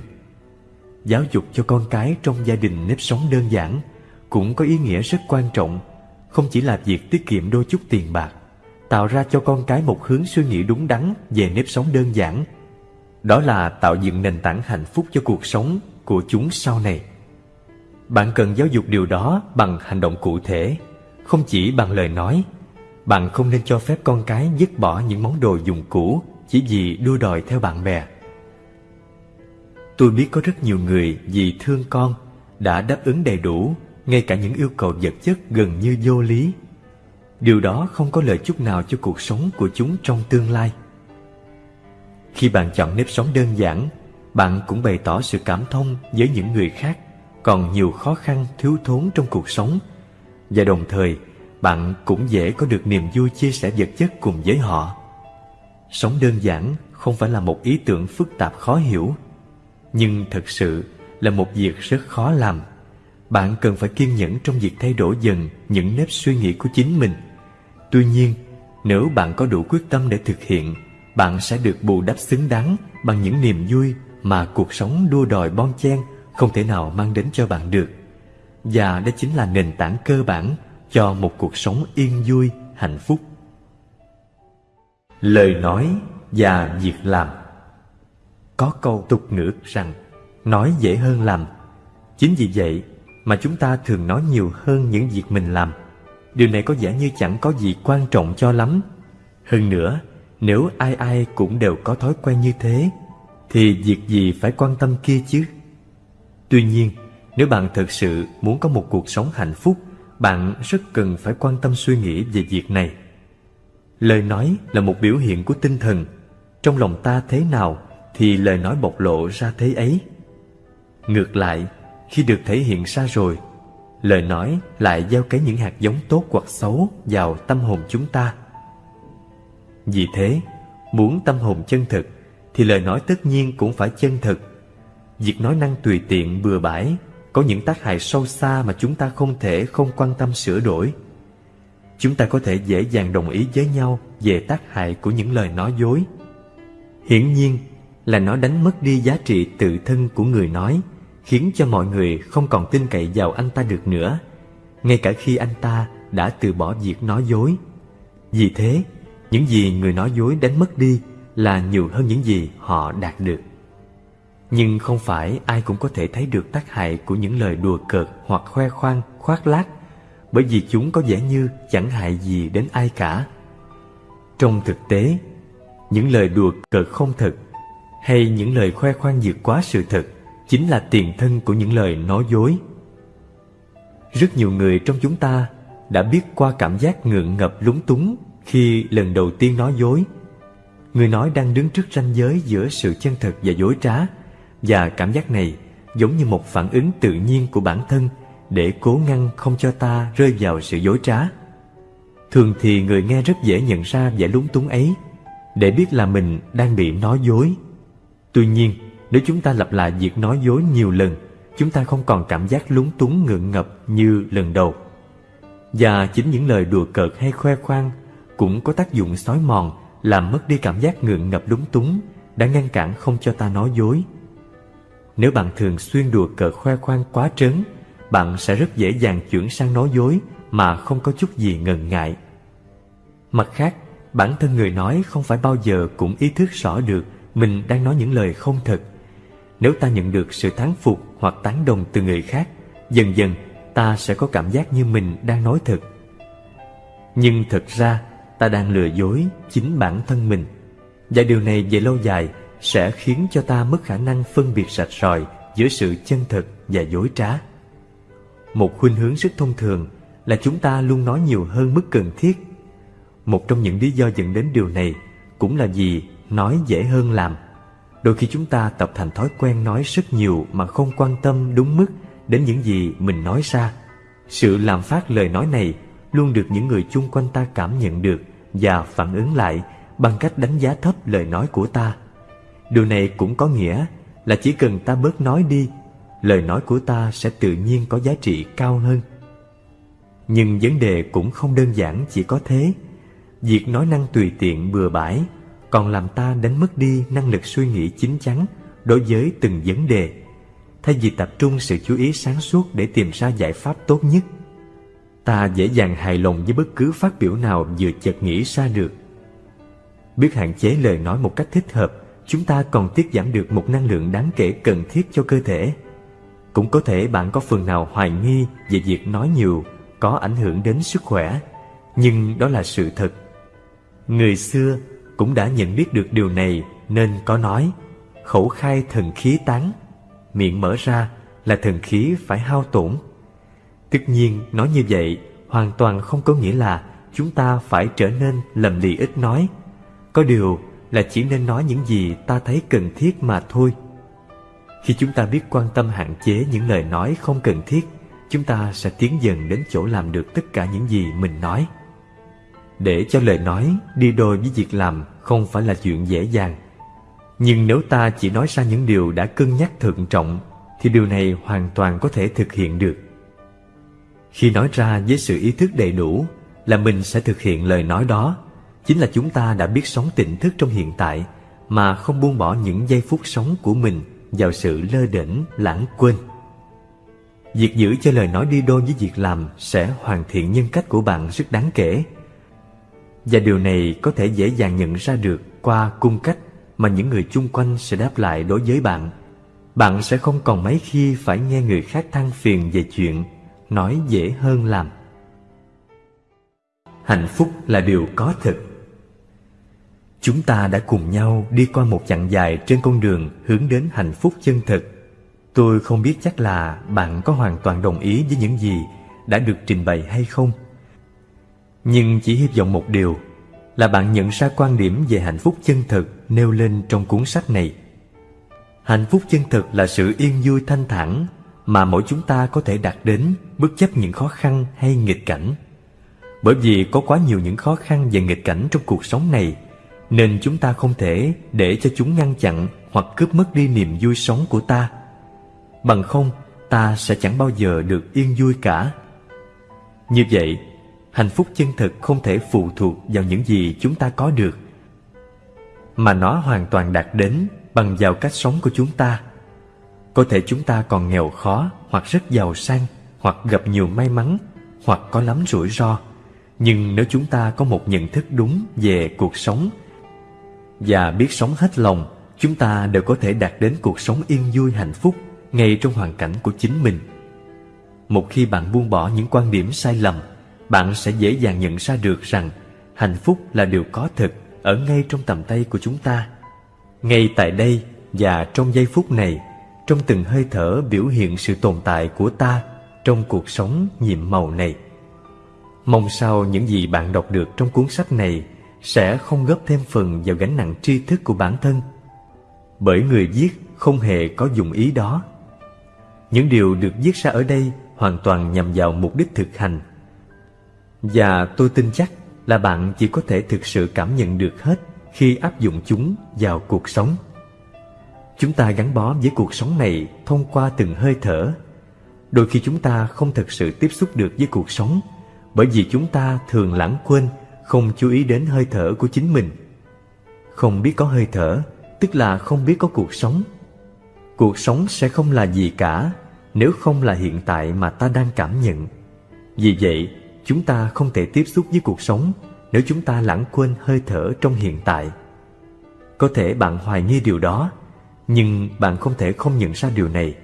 Giáo dục cho con cái trong gia đình nếp sống đơn giản cũng có ý nghĩa rất quan trọng, không chỉ là việc tiết kiệm đôi chút tiền bạc, tạo ra cho con cái một hướng suy nghĩ đúng đắn về nếp sống đơn giản. Đó là tạo dựng nền tảng hạnh phúc cho cuộc sống của chúng sau này. Bạn cần giáo dục điều đó bằng hành động cụ thể, không chỉ bằng lời nói. Bạn không nên cho phép con cái dứt bỏ những món đồ dùng cũ chỉ vì đua đòi theo bạn bè. Tôi biết có rất nhiều người vì thương con đã đáp ứng đầy đủ ngay cả những yêu cầu vật chất gần như vô lý. Điều đó không có lợi chút nào cho cuộc sống của chúng trong tương lai. Khi bạn chọn nếp sống đơn giản, bạn cũng bày tỏ sự cảm thông với những người khác còn nhiều khó khăn thiếu thốn trong cuộc sống và đồng thời bạn cũng dễ có được niềm vui chia sẻ vật chất cùng với họ. Sống đơn giản không phải là một ý tưởng phức tạp khó hiểu, nhưng thực sự là một việc rất khó làm. Bạn cần phải kiên nhẫn trong việc thay đổi dần những nếp suy nghĩ của chính mình. Tuy nhiên, nếu bạn có đủ quyết tâm để thực hiện, bạn sẽ được bù đắp xứng đáng bằng những niềm vui mà cuộc sống đua đòi bon chen không thể nào mang đến cho bạn được và đó chính là nền tảng cơ bản cho một cuộc sống yên vui hạnh phúc lời nói và việc làm có câu tục ngữ rằng nói dễ hơn làm chính vì vậy mà chúng ta thường nói nhiều hơn những việc mình làm điều này có vẻ như chẳng có gì quan trọng cho lắm hơn nữa nếu ai ai cũng đều có thói quen như thế thì việc gì phải quan tâm kia chứ Tuy nhiên, nếu bạn thực sự muốn có một cuộc sống hạnh phúc, bạn rất cần phải quan tâm suy nghĩ về việc này. Lời nói là một biểu hiện của tinh thần. Trong lòng ta thế nào thì lời nói bộc lộ ra thế ấy. Ngược lại, khi được thể hiện ra rồi, lời nói lại gieo cấy những hạt giống tốt hoặc xấu vào tâm hồn chúng ta. Vì thế, muốn tâm hồn chân thực thì lời nói tất nhiên cũng phải chân thực Việc nói năng tùy tiện bừa bãi có những tác hại sâu xa mà chúng ta không thể không quan tâm sửa đổi. Chúng ta có thể dễ dàng đồng ý với nhau về tác hại của những lời nói dối. Hiển nhiên là nó đánh mất đi giá trị tự thân của người nói, khiến cho mọi người không còn tin cậy vào anh ta được nữa, ngay cả khi anh ta đã từ bỏ việc nói dối. Vì thế, những gì người nói dối đánh mất đi là nhiều hơn những gì họ đạt được. Nhưng không phải ai cũng có thể thấy được tác hại của những lời đùa cợt hoặc khoe khoang, khoác lác bởi vì chúng có vẻ như chẳng hại gì đến ai cả. Trong thực tế, những lời đùa cợt không thật hay những lời khoe khoang vượt quá sự thật chính là tiền thân của những lời nói dối. Rất nhiều người trong chúng ta đã biết qua cảm giác ngượng ngập lúng túng khi lần đầu tiên nói dối. Người nói đang đứng trước ranh giới giữa sự chân thật và dối trá, và cảm giác này giống như một phản ứng tự nhiên của bản thân để cố ngăn không cho ta rơi vào sự dối trá. Thường thì người nghe rất dễ nhận ra vẻ lúng túng ấy để biết là mình đang bị nói dối. Tuy nhiên, nếu chúng ta lặp lại việc nói dối nhiều lần, chúng ta không còn cảm giác lúng túng ngượng ngập như lần đầu. Và chính những lời đùa cợt hay khoe khoang cũng có tác dụng xói mòn, làm mất đi cảm giác ngượng ngập lúng túng, đã ngăn cản không cho ta nói dối. Nếu bạn thường xuyên đùa cợt khoe khoang quá trớn, bạn sẽ rất dễ dàng chuyển sang nói dối mà không có chút gì ngần ngại. Mặt khác, bản thân người nói không phải bao giờ cũng ý thức rõ được mình đang nói những lời không thật. Nếu ta nhận được sự thán phục hoặc tán đồng từ người khác, dần dần ta sẽ có cảm giác như mình đang nói thật. Nhưng thật ra, ta đang lừa dối chính bản thân mình. Và điều này về lâu dài sẽ khiến cho ta mất khả năng phân biệt sạch sòi giữa sự chân thật và dối trá. Một khuynh hướng rất thông thường là chúng ta luôn nói nhiều hơn mức cần thiết. Một trong những lý do dẫn đến điều này cũng là vì nói dễ hơn làm. Đôi khi chúng ta tập thành thói quen nói rất nhiều mà không quan tâm đúng mức đến những gì mình nói ra. Sự làm phát lời nói này luôn được những người chung quanh ta cảm nhận được và phản ứng lại bằng cách đánh giá thấp lời nói của ta. Điều này cũng có nghĩa là chỉ cần ta bớt nói đi, lời nói của ta sẽ tự nhiên có giá trị cao hơn. Nhưng vấn đề cũng không đơn giản chỉ có thế. Việc nói năng tùy tiện bừa bãi còn làm ta đánh mất đi năng lực suy nghĩ chín chắn đối với từng vấn đề, thay vì tập trung sự chú ý sáng suốt để tìm ra giải pháp tốt nhất. Ta dễ dàng hài lòng với bất cứ phát biểu nào vừa chợt nghĩ ra được. Biết hạn chế lời nói một cách thích hợp, chúng ta còn tiết giảm được một năng lượng đáng kể cần thiết cho cơ thể. Cũng có thể bạn có phần nào hoài nghi về việc nói nhiều có ảnh hưởng đến sức khỏe, nhưng đó là sự thật. Người xưa cũng đã nhận biết được điều này nên có nói khẩu khai thần khí tán, miệng mở ra là thần khí phải hao tổn. Tất nhiên nói như vậy hoàn toàn không có nghĩa là chúng ta phải trở nên lầm lì ít nói. Có điều là chỉ nên nói những gì ta thấy cần thiết mà thôi. Khi chúng ta biết quan tâm hạn chế những lời nói không cần thiết, chúng ta sẽ tiến dần đến chỗ làm được tất cả những gì mình nói. Để cho lời nói đi đôi với việc làm không phải là chuyện dễ dàng. Nhưng nếu ta chỉ nói ra những điều đã cân nhắc thận trọng, thì điều này hoàn toàn có thể thực hiện được. Khi nói ra với sự ý thức đầy đủ là mình sẽ thực hiện lời nói đó, chính là chúng ta đã biết sống tỉnh thức trong hiện tại mà không buông bỏ những giây phút sống của mình vào sự lơ đễnh, lãng quên. Việc giữ cho lời nói đi đôi với việc làm sẽ hoàn thiện nhân cách của bạn rất đáng kể. Và điều này có thể dễ dàng nhận ra được qua cung cách mà những người chung quanh sẽ đáp lại đối với bạn. Bạn sẽ không còn mấy khi phải nghe người khác than phiền về chuyện, nói dễ hơn làm. Hạnh phúc là điều có thực. Chúng ta đã cùng nhau đi qua một chặng dài trên con đường hướng đến hạnh phúc chân thực. Tôi không biết chắc là bạn có hoàn toàn đồng ý với những gì đã được trình bày hay không. Nhưng chỉ hy vọng một điều là bạn nhận ra quan điểm về hạnh phúc chân thực nêu lên trong cuốn sách này. Hạnh phúc chân thực là sự yên vui thanh thản mà mỗi chúng ta có thể đạt đến bất chấp những khó khăn hay nghịch cảnh. Bởi vì có quá nhiều những khó khăn và nghịch cảnh trong cuộc sống này nên chúng ta không thể để cho chúng ngăn chặn hoặc cướp mất đi niềm vui sống của ta. Bằng không, ta sẽ chẳng bao giờ được yên vui cả. Như vậy, hạnh phúc chân thực không thể phụ thuộc vào những gì chúng ta có được, mà nó hoàn toàn đạt đến bằng vào cách sống của chúng ta. Có thể chúng ta còn nghèo khó hoặc rất giàu sang hoặc gặp nhiều may mắn hoặc có lắm rủi ro. Nhưng nếu chúng ta có một nhận thức đúng về cuộc sống và biết sống hết lòng, chúng ta đều có thể đạt đến cuộc sống yên vui hạnh phúc ngay trong hoàn cảnh của chính mình. Một khi bạn buông bỏ những quan điểm sai lầm, bạn sẽ dễ dàng nhận ra được rằng hạnh phúc là điều có thực ở ngay trong tầm tay của chúng ta. Ngay tại đây và trong giây phút này, trong từng hơi thở biểu hiện sự tồn tại của ta trong cuộc sống nhiệm màu này. Mong sao những gì bạn đọc được trong cuốn sách này sẽ không góp thêm phần vào gánh nặng tri thức của bản thân. Bởi người viết không hề có dụng ý đó. Những điều được viết ra ở đây hoàn toàn nhằm vào mục đích thực hành. Và tôi tin chắc là bạn chỉ có thể thực sự cảm nhận được hết khi áp dụng chúng vào cuộc sống. Chúng ta gắn bó với cuộc sống này thông qua từng hơi thở. Đôi khi chúng ta không thực sự tiếp xúc được với cuộc sống bởi vì chúng ta thường lãng quên, không chú ý đến hơi thở của chính mình. Không biết có hơi thở, tức là không biết có cuộc sống. Cuộc sống sẽ không là gì cả nếu không là hiện tại mà ta đang cảm nhận. Vì vậy, chúng ta không thể tiếp xúc với cuộc sống nếu chúng ta lãng quên hơi thở trong hiện tại. Có thể bạn hoài nghi điều đó, nhưng bạn không thể không nhận ra điều này.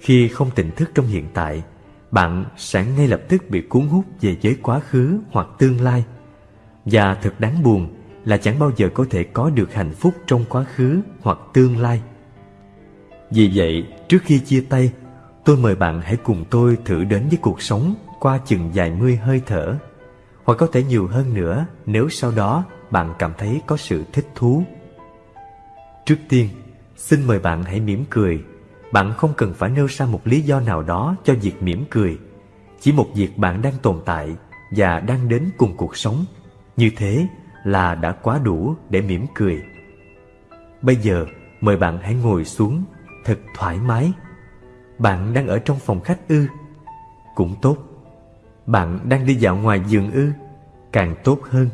Khi không tỉnh thức trong hiện tại, bạn sẽ ngay lập tức bị cuốn hút về giới quá khứ hoặc tương lai. Và thật đáng buồn là chẳng bao giờ có thể có được hạnh phúc trong quá khứ hoặc tương lai. Vì vậy, trước khi chia tay, tôi mời bạn hãy cùng tôi thử đến với cuộc sống qua chừng vài mươi hơi thở, hoặc có thể nhiều hơn nữa nếu sau đó bạn cảm thấy có sự thích thú. Trước tiên, xin mời bạn hãy mỉm cười. Bạn không cần phải nêu ra một lý do nào đó cho việc mỉm cười. Chỉ một việc bạn đang tồn tại và đang đến cùng cuộc sống. Như thế là đã quá đủ để mỉm cười. Bây giờ mời bạn hãy ngồi xuống thật thoải mái. Bạn đang ở trong phòng khách ư? Cũng tốt bạn đang đi dạo ngoài giường ư? Càng tốt hơn.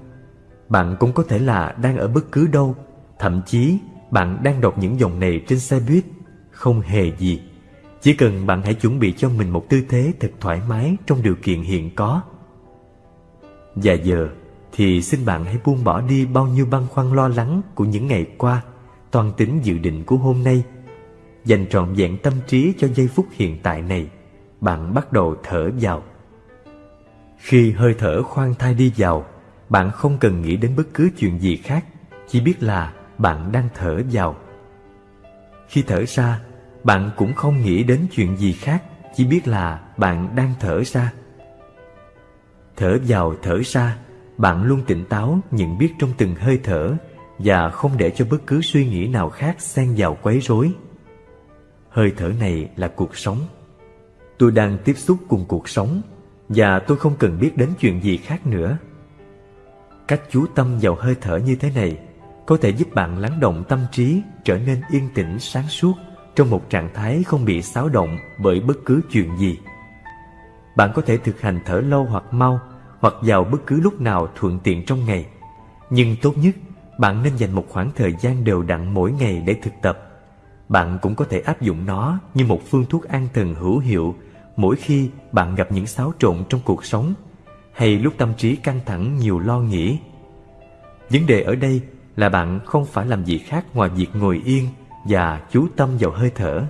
Bạn cũng có thể là đang ở bất cứ đâu. Thậm chí, bạn đang đọc những dòng này trên xe buýt. Không hề gì. Chỉ cần bạn hãy chuẩn bị cho mình một tư thế thật thoải mái trong điều kiện hiện có. Và giờ thì xin bạn hãy buông bỏ đi bao nhiêu băn khoăn lo lắng của những ngày qua, toàn tính dự định của hôm nay. Dành trọn vẹn tâm trí cho giây phút hiện tại này, bạn bắt đầu thở vào khi hơi thở khoan thai đi vào, bạn không cần nghĩ đến bất cứ chuyện gì khác, chỉ biết là bạn đang thở vào. Khi thở ra, bạn cũng không nghĩ đến chuyện gì khác, chỉ biết là bạn đang thở ra. Thở vào, thở ra, bạn luôn tỉnh táo nhận biết trong từng hơi thở và không để cho bất cứ suy nghĩ nào khác xen vào quấy rối. Hơi thở này là cuộc sống. Tôi đang tiếp xúc cùng cuộc sống và tôi không cần biết đến chuyện gì khác nữa cách chú tâm vào hơi thở như thế này có thể giúp bạn lắng động tâm trí trở nên yên tĩnh sáng suốt trong một trạng thái không bị xáo động bởi bất cứ chuyện gì. Bạn có thể thực hành thở lâu hoặc mau hoặc vào bất cứ lúc nào thuận tiện trong ngày. Nhưng tốt nhất, bạn nên dành một khoảng thời gian đều đặn mỗi ngày để thực tập. Bạn cũng có thể áp dụng nó như một phương thuốc an thần hữu hiệu mỗi khi bạn gặp những xáo trộn trong cuộc sống hay lúc tâm trí căng thẳng nhiều lo nghĩ. Vấn đề ở đây là bạn không phải làm gì khác ngoài việc ngồi yên và chú tâm vào hơi thở.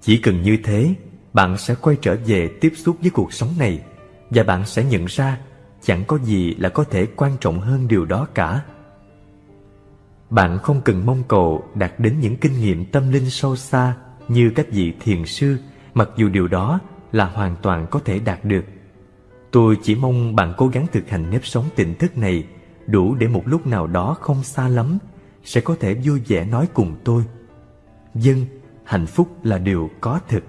Chỉ cần như thế, bạn sẽ quay trở về tiếp xúc với cuộc sống này và bạn sẽ nhận ra chẳng có gì là có thể quan trọng hơn điều đó cả. Bạn không cần mong cầu đạt đến những kinh nghiệm tâm linh sâu xa như các vị thiền sư, mặc dù điều đó là hoàn toàn có thể đạt được. Tôi chỉ mong bạn cố gắng thực hành nếp sống tỉnh thức này đủ để một lúc nào đó không xa lắm sẽ có thể vui vẻ nói cùng tôi dân, hạnh phúc là điều có thực